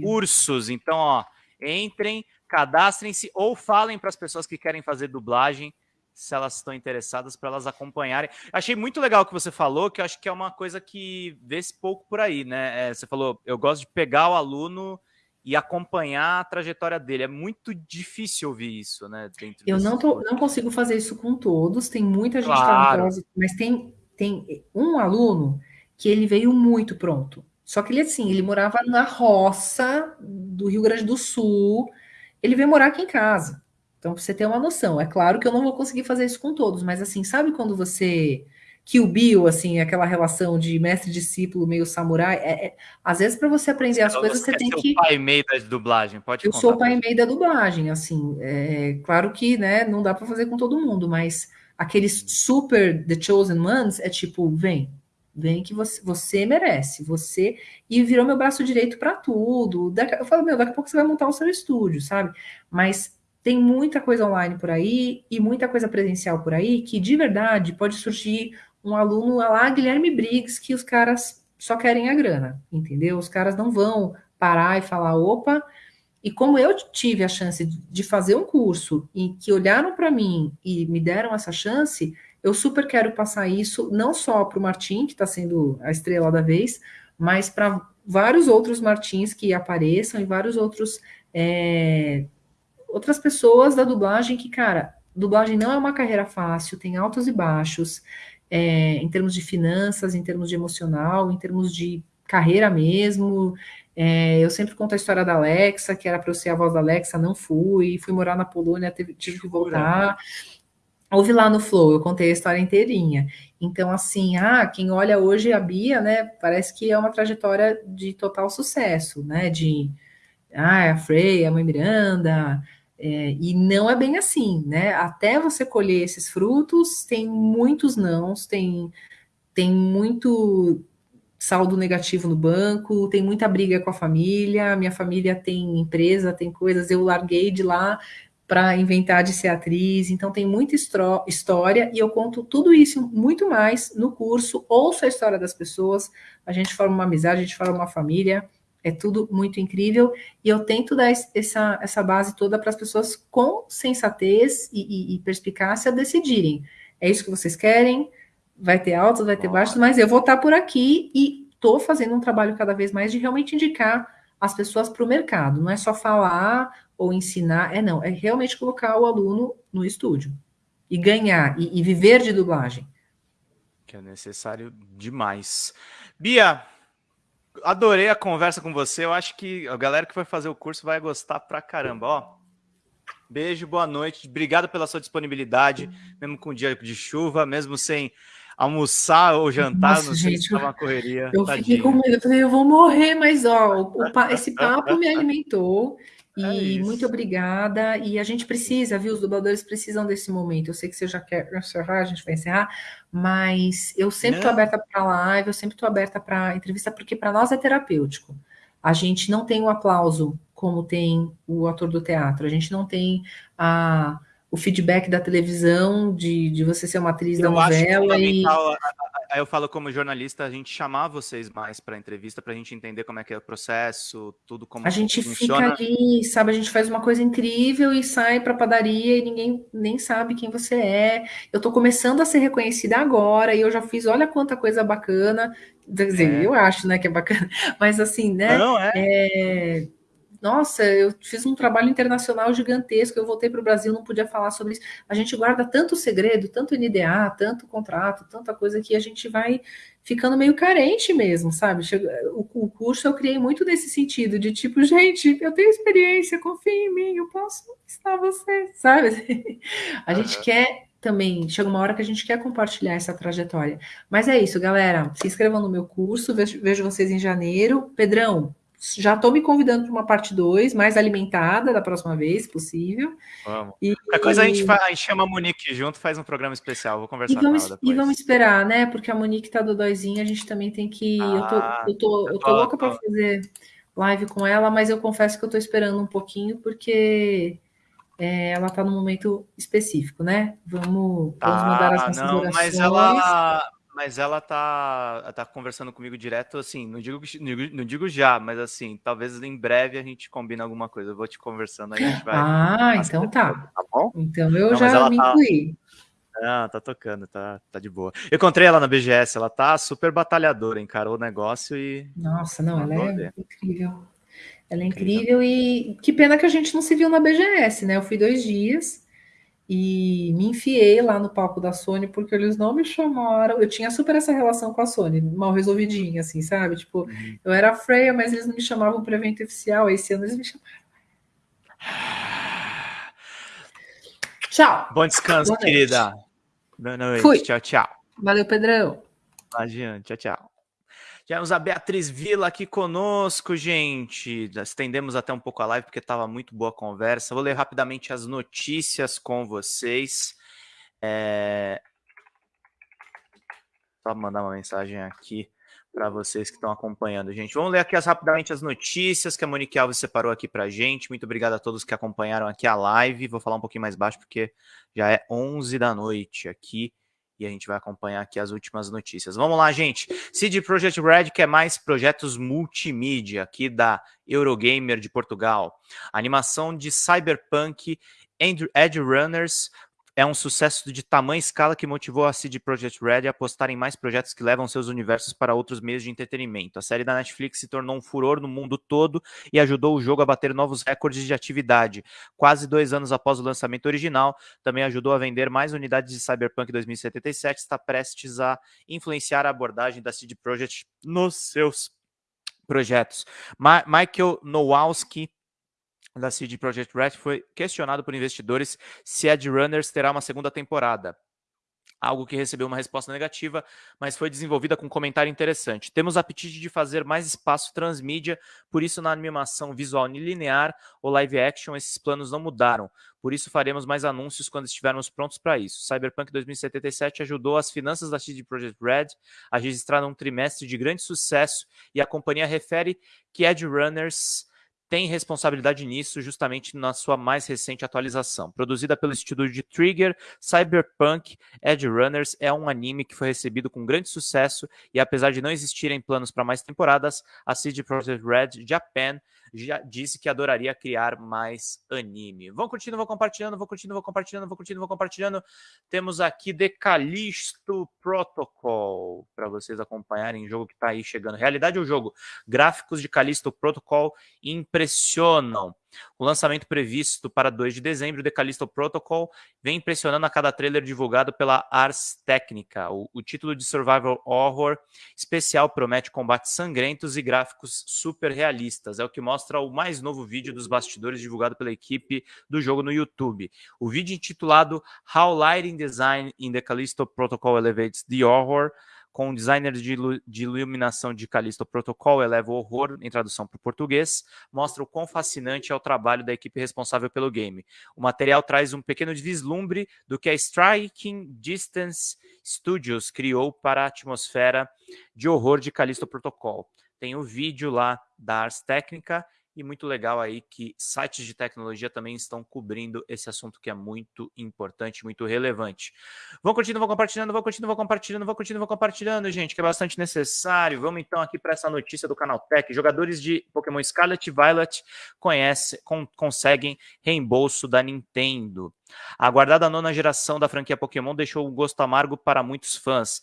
cursos. Então, ó, entrem, cadastrem-se ou falem para as pessoas que querem fazer dublagem, se elas estão interessadas, para elas acompanharem. Achei muito legal o que você falou, que eu acho que é uma coisa que vê-se pouco por aí, né? É, você falou, eu gosto de pegar o aluno e acompanhar a trajetória dele. É muito difícil ouvir isso, né? eu não, tô, não consigo fazer isso com todos, tem muita gente claro. talentosa, mas tem, tem um aluno que ele veio muito pronto. Só que ele, assim, ele morava na roça do Rio Grande do Sul, ele veio morar aqui em casa. Então, pra você ter uma noção, é claro que eu não vou conseguir fazer isso com todos, mas assim, sabe quando você Kill Bill, assim, aquela relação de mestre-discípulo meio samurai. É, é, às vezes, para você aprender as coisas, você, tem que. o pai e meio da dublagem, pode Eu sou o pai e meio da dublagem, assim. É, claro que né, não dá para fazer com todo mundo, mas aqueles super The Chosen Ones é tipo, vem, vem que você, você merece, você. E virou meu braço direito para tudo. Eu falo, meu, daqui a pouco você vai montar o seu estúdio, sabe? Mas tem muita coisa online por aí e muita coisa presencial por aí que de verdade pode surgir um aluno lá, Guilherme Briggs, que os caras só querem a grana, entendeu? Os caras não vão parar e falar, opa. E como eu tive a chance de fazer um curso e que olharam para mim e me deram essa chance, eu super quero passar isso não só para o Martim, que está sendo a estrela da vez, mas para vários outros Martins que apareçam e vários outros é, outras pessoas da dublagem que, cara, dublagem não é uma carreira fácil, tem altos e baixos é, em termos de finanças, em termos de emocional, em termos de carreira mesmo. É, eu sempre conto a história da Alexa, que era para eu ser a voz da Alexa, não fui, fui morar na Polônia, teve, tive que voltar. Ouvi lá no Flow, eu contei a história inteirinha. Então, assim, ah, quem olha hoje a Bia, né, parece que é uma trajetória de total sucesso, né, de, ah, a Frey, a mãe Miranda, é, e não é bem assim, né? Até você colher esses frutos, tem muitos nãos, tem, tem muito saldo negativo no banco, tem muita briga com a família, minha família tem empresa, tem coisas, eu larguei de lá para inventar de ser atriz, então tem muita história e eu conto tudo isso muito mais no curso, ouço a história das pessoas, a gente forma uma amizade, a gente forma uma família, é tudo muito incrível e eu tento dar essa, essa base toda para as pessoas com sensatez e, e, e, perspicácia decidirem. É isso que vocês querem? Vai ter altos, vai ter baixos, mas eu vou estar por aqui e estou fazendo um trabalho cada vez mais de realmente indicar as pessoas para o mercado. Não é só falar ou ensinar, é não, é realmente colocar o aluno no estúdio e ganhar e, e viver de dublagem. Que é necessário demais. Bia, adorei a conversa com você. Eu acho que a galera que vai fazer o curso vai gostar pra caramba. Ó, beijo, boa noite. Obrigado pela sua disponibilidade, mesmo com dia de chuva, mesmo sem almoçar ou jantar, Nossa, não sei gente, se uma correria. Eu tadinha. fiquei com medo, eu falei, eu vou morrer, mas ó, o, o, esse papo me alimentou. É e é muito obrigada. E a gente precisa, viu? Os dubladores precisam desse momento. Eu sei que você já quer encerrar, a gente vai encerrar, mas eu sempre estou aberta para live, eu sempre estou aberta para entrevista, porque para nós é terapêutico. A gente não tem o aplauso como tem o ator do teatro, a gente não tem a o feedback da televisão, de, de você ser uma atriz eu da novela. e... Aí eu falo como jornalista, a gente chamar vocês mais para entrevista, para a gente entender como é que é o processo, tudo como A gente funciona. fica ali, sabe? A gente faz uma coisa incrível e sai para padaria e ninguém nem sabe quem você é. Eu estou começando a ser reconhecida agora e eu já fiz, olha quanta coisa bacana. Quer dizer, é. eu acho, né, que é bacana. Mas assim, né? Não, é. é nossa, eu fiz um trabalho internacional gigantesco, eu voltei para o Brasil, não podia falar sobre isso. A gente guarda tanto segredo, tanto NDA, tanto contrato, tanta coisa que a gente vai ficando meio carente mesmo, sabe? O, curso eu criei muito nesse sentido, de tipo, gente, eu tenho experiência, confia em mim, eu posso estar você, sabe? A gente uhum. quer também, chega uma hora que a gente quer compartilhar essa trajetória. Mas é isso, galera. Se inscrevam no meu curso, vejo, vejo vocês em janeiro. Pedrão, já estou me convidando para uma parte 2, mais alimentada da próxima vez, se possível. Vamos. E, Qualquer coisa a gente, faz, a gente chama a Monique junto, faz um programa especial. Vou conversar vamos, com ela depois. E vamos esperar, né? Porque a Monique tá dodóizinha, a gente também tem que. Ah, eu tô, eu tô, eu tô louca para fazer live com ela, mas eu confesso que eu estou esperando um pouquinho, porque é, ela está num momento específico, né? Vamos, vamos ah, mandar as nossas não, orações. Mas ela, mas ela tá, tá conversando comigo direto, assim, não digo, não digo já, mas assim, talvez em breve a gente combine alguma coisa. Eu vou te conversando aí, a gente vai. Ah, então tá. Tá bom? Então eu não, já me tá... incluí. Ah, tá tocando, tá, tá de boa. Eu encontrei ela na BGS, ela tá super batalhadora, encarou o negócio e. Nossa, não, ela é ver. incrível. Ela é incrível, incrível e que pena que a gente não se viu na BGS, né? Eu fui dois dias e me enfiei lá no palco da Sony porque eles não me chamaram. Eu tinha super essa relação com a Sony, mal resolvidinha, assim, sabe? Tipo, uhum. eu era freia, mas eles não me chamavam para evento oficial. Esse ano eles me chamaram. Tchau. Bom descanso, Boa querida. Boa noite. Fui. Tchau, tchau. Valeu, Pedrão. Imagina. Tchau, tchau. Tivemos a Beatriz Vila aqui conosco, gente. Estendemos até um pouco a live porque estava muito boa a conversa. Vou ler rapidamente as notícias com vocês. É... Só mandar uma mensagem aqui para vocês que estão acompanhando, gente. Vamos ler aqui as, rapidamente as notícias que a Monique Alves separou aqui para gente. Muito obrigado a todos que acompanharam aqui a live. Vou falar um pouquinho mais baixo porque já é 11 da noite aqui e a gente vai acompanhar aqui as últimas notícias. Vamos lá, gente. CD Projekt Red quer mais projetos multimídia aqui da Eurogamer de Portugal. animação de Cyberpunk Edge Runners é um sucesso de tamanha escala que motivou a CD Projekt Red a apostar em mais projetos que levam seus universos para outros meios de entretenimento. A série da Netflix se tornou um furor no mundo todo e ajudou o jogo a bater novos recordes de atividade. Quase dois anos após o lançamento original, também ajudou a vender mais unidades de Cyberpunk 2077, está prestes a influenciar a abordagem da CD Projekt nos seus projetos. Ma Michael Nowalski da CD Projekt Red foi questionado por investidores se Edge Runners terá uma segunda temporada. Algo que recebeu uma resposta negativa, mas foi desenvolvida com um comentário interessante. Temos apetite de fazer mais espaço transmídia, por isso na animação visual linear ou live action esses planos não mudaram. Por isso faremos mais anúncios quando estivermos prontos para isso. Cyberpunk 2077 ajudou as finanças da CD Projekt Red a registrar um trimestre de grande sucesso e a companhia refere que Edge Runners tem responsabilidade nisso justamente na sua mais recente atualização. Produzida pelo estúdio de Trigger, Cyberpunk Edge Runners é um anime que foi recebido com grande sucesso e apesar de não existirem planos para mais temporadas, a CD Projekt Red Japan já disse que adoraria criar mais anime. Vão curtindo, vão compartilhando, vão curtindo, vão compartilhando, vão curtindo, vão compartilhando. Temos aqui The Callisto Protocol para vocês acompanharem o jogo que está aí chegando. Realidade ou jogo? Gráficos de Callisto Protocol impressionam. O lançamento previsto para 2 de dezembro, The Callisto Protocol, vem impressionando a cada trailer divulgado pela Ars Technica. O, o título de Survival Horror especial promete combates sangrentos e gráficos super realistas. É o que mostra o mais novo vídeo dos bastidores divulgado pela equipe do jogo no YouTube. O vídeo intitulado How Lighting Design in the Callisto Protocol Elevates the Horror com o designer de, de iluminação de Callisto Protocol eleva o horror, em tradução para o português, mostra o quão fascinante é o trabalho da equipe responsável pelo game. O material traz um pequeno vislumbre do que a Striking Distance Studios criou para a atmosfera de horror de Callisto Protocol. Tem o vídeo lá da Ars Técnica e muito legal aí que sites de tecnologia também estão cobrindo esse assunto que é muito importante, muito relevante. Vão curtindo, vão compartilhando, vão curtindo, vão compartilhando, vão curtindo, vão compartilhando, gente, que é bastante necessário. Vamos então aqui para essa notícia do canal Tech. Jogadores de Pokémon Scarlet e Violet conhece, con conseguem reembolso da Nintendo. A aguardada nona geração da franquia Pokémon deixou um gosto amargo para muitos fãs.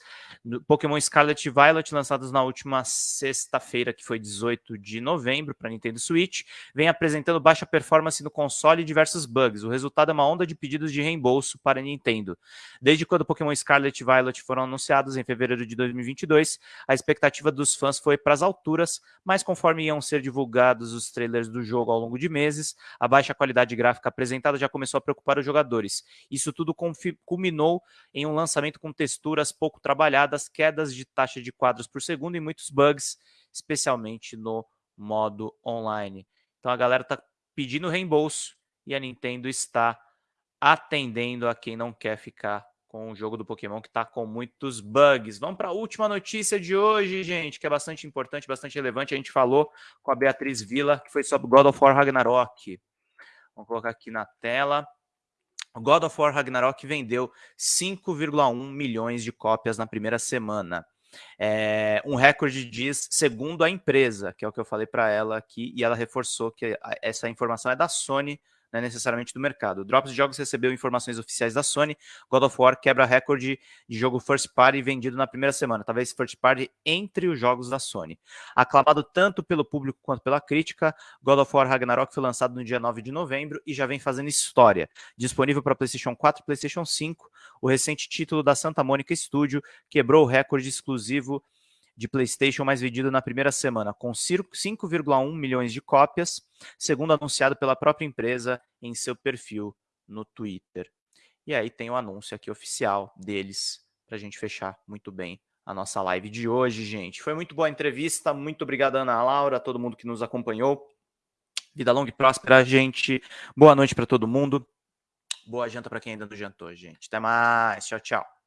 Pokémon Scarlet e Violet, lançados na última sexta-feira, que foi 18 de novembro, para Nintendo Switch, vem apresentando baixa performance no console e diversos bugs. O resultado é uma onda de pedidos de reembolso para a Nintendo. Desde quando Pokémon Scarlet e Violet foram anunciados em fevereiro de 2022, a expectativa dos fãs foi para as alturas, mas conforme iam ser divulgados os trailers do jogo ao longo de meses, a baixa qualidade gráfica apresentada já começou a preocupar o jogadores. Isso tudo culminou em um lançamento com texturas pouco trabalhadas, quedas de taxa de quadros por segundo e muitos bugs, especialmente no modo online. Então a galera está pedindo reembolso e a Nintendo está atendendo a quem não quer ficar com o jogo do Pokémon que está com muitos bugs. Vamos para a última notícia de hoje, gente, que é bastante importante, bastante relevante. A gente falou com a Beatriz Villa, que foi sobre God of War Ragnarok. Vamos colocar aqui na tela. God of War Ragnarok vendeu 5,1 milhões de cópias na primeira semana. É, um recorde diz, segundo a empresa, que é o que eu falei para ela aqui, e ela reforçou que essa informação é da Sony, não é necessariamente do mercado. O Drops Jogos recebeu informações oficiais da Sony. God of War quebra recorde de jogo first party vendido na primeira semana, talvez first party entre os jogos da Sony. Aclamado tanto pelo público quanto pela crítica, God of War Ragnarok foi lançado no dia 9 de novembro e já vem fazendo história. Disponível para PlayStation 4 e PlayStation 5, o recente título da Santa Mônica Studio quebrou o recorde exclusivo de PlayStation mais vendido na primeira semana, com 5,1 milhões de cópias, segundo anunciado pela própria empresa em seu perfil no Twitter. E aí tem o anúncio aqui oficial deles para a gente fechar muito bem a nossa live de hoje, gente. Foi muito boa a entrevista, muito obrigado, Ana Laura, a todo mundo que nos acompanhou. Vida longa e próspera, gente. Boa noite para todo mundo. Boa janta para quem ainda não jantou, gente. Até mais. Tchau, tchau.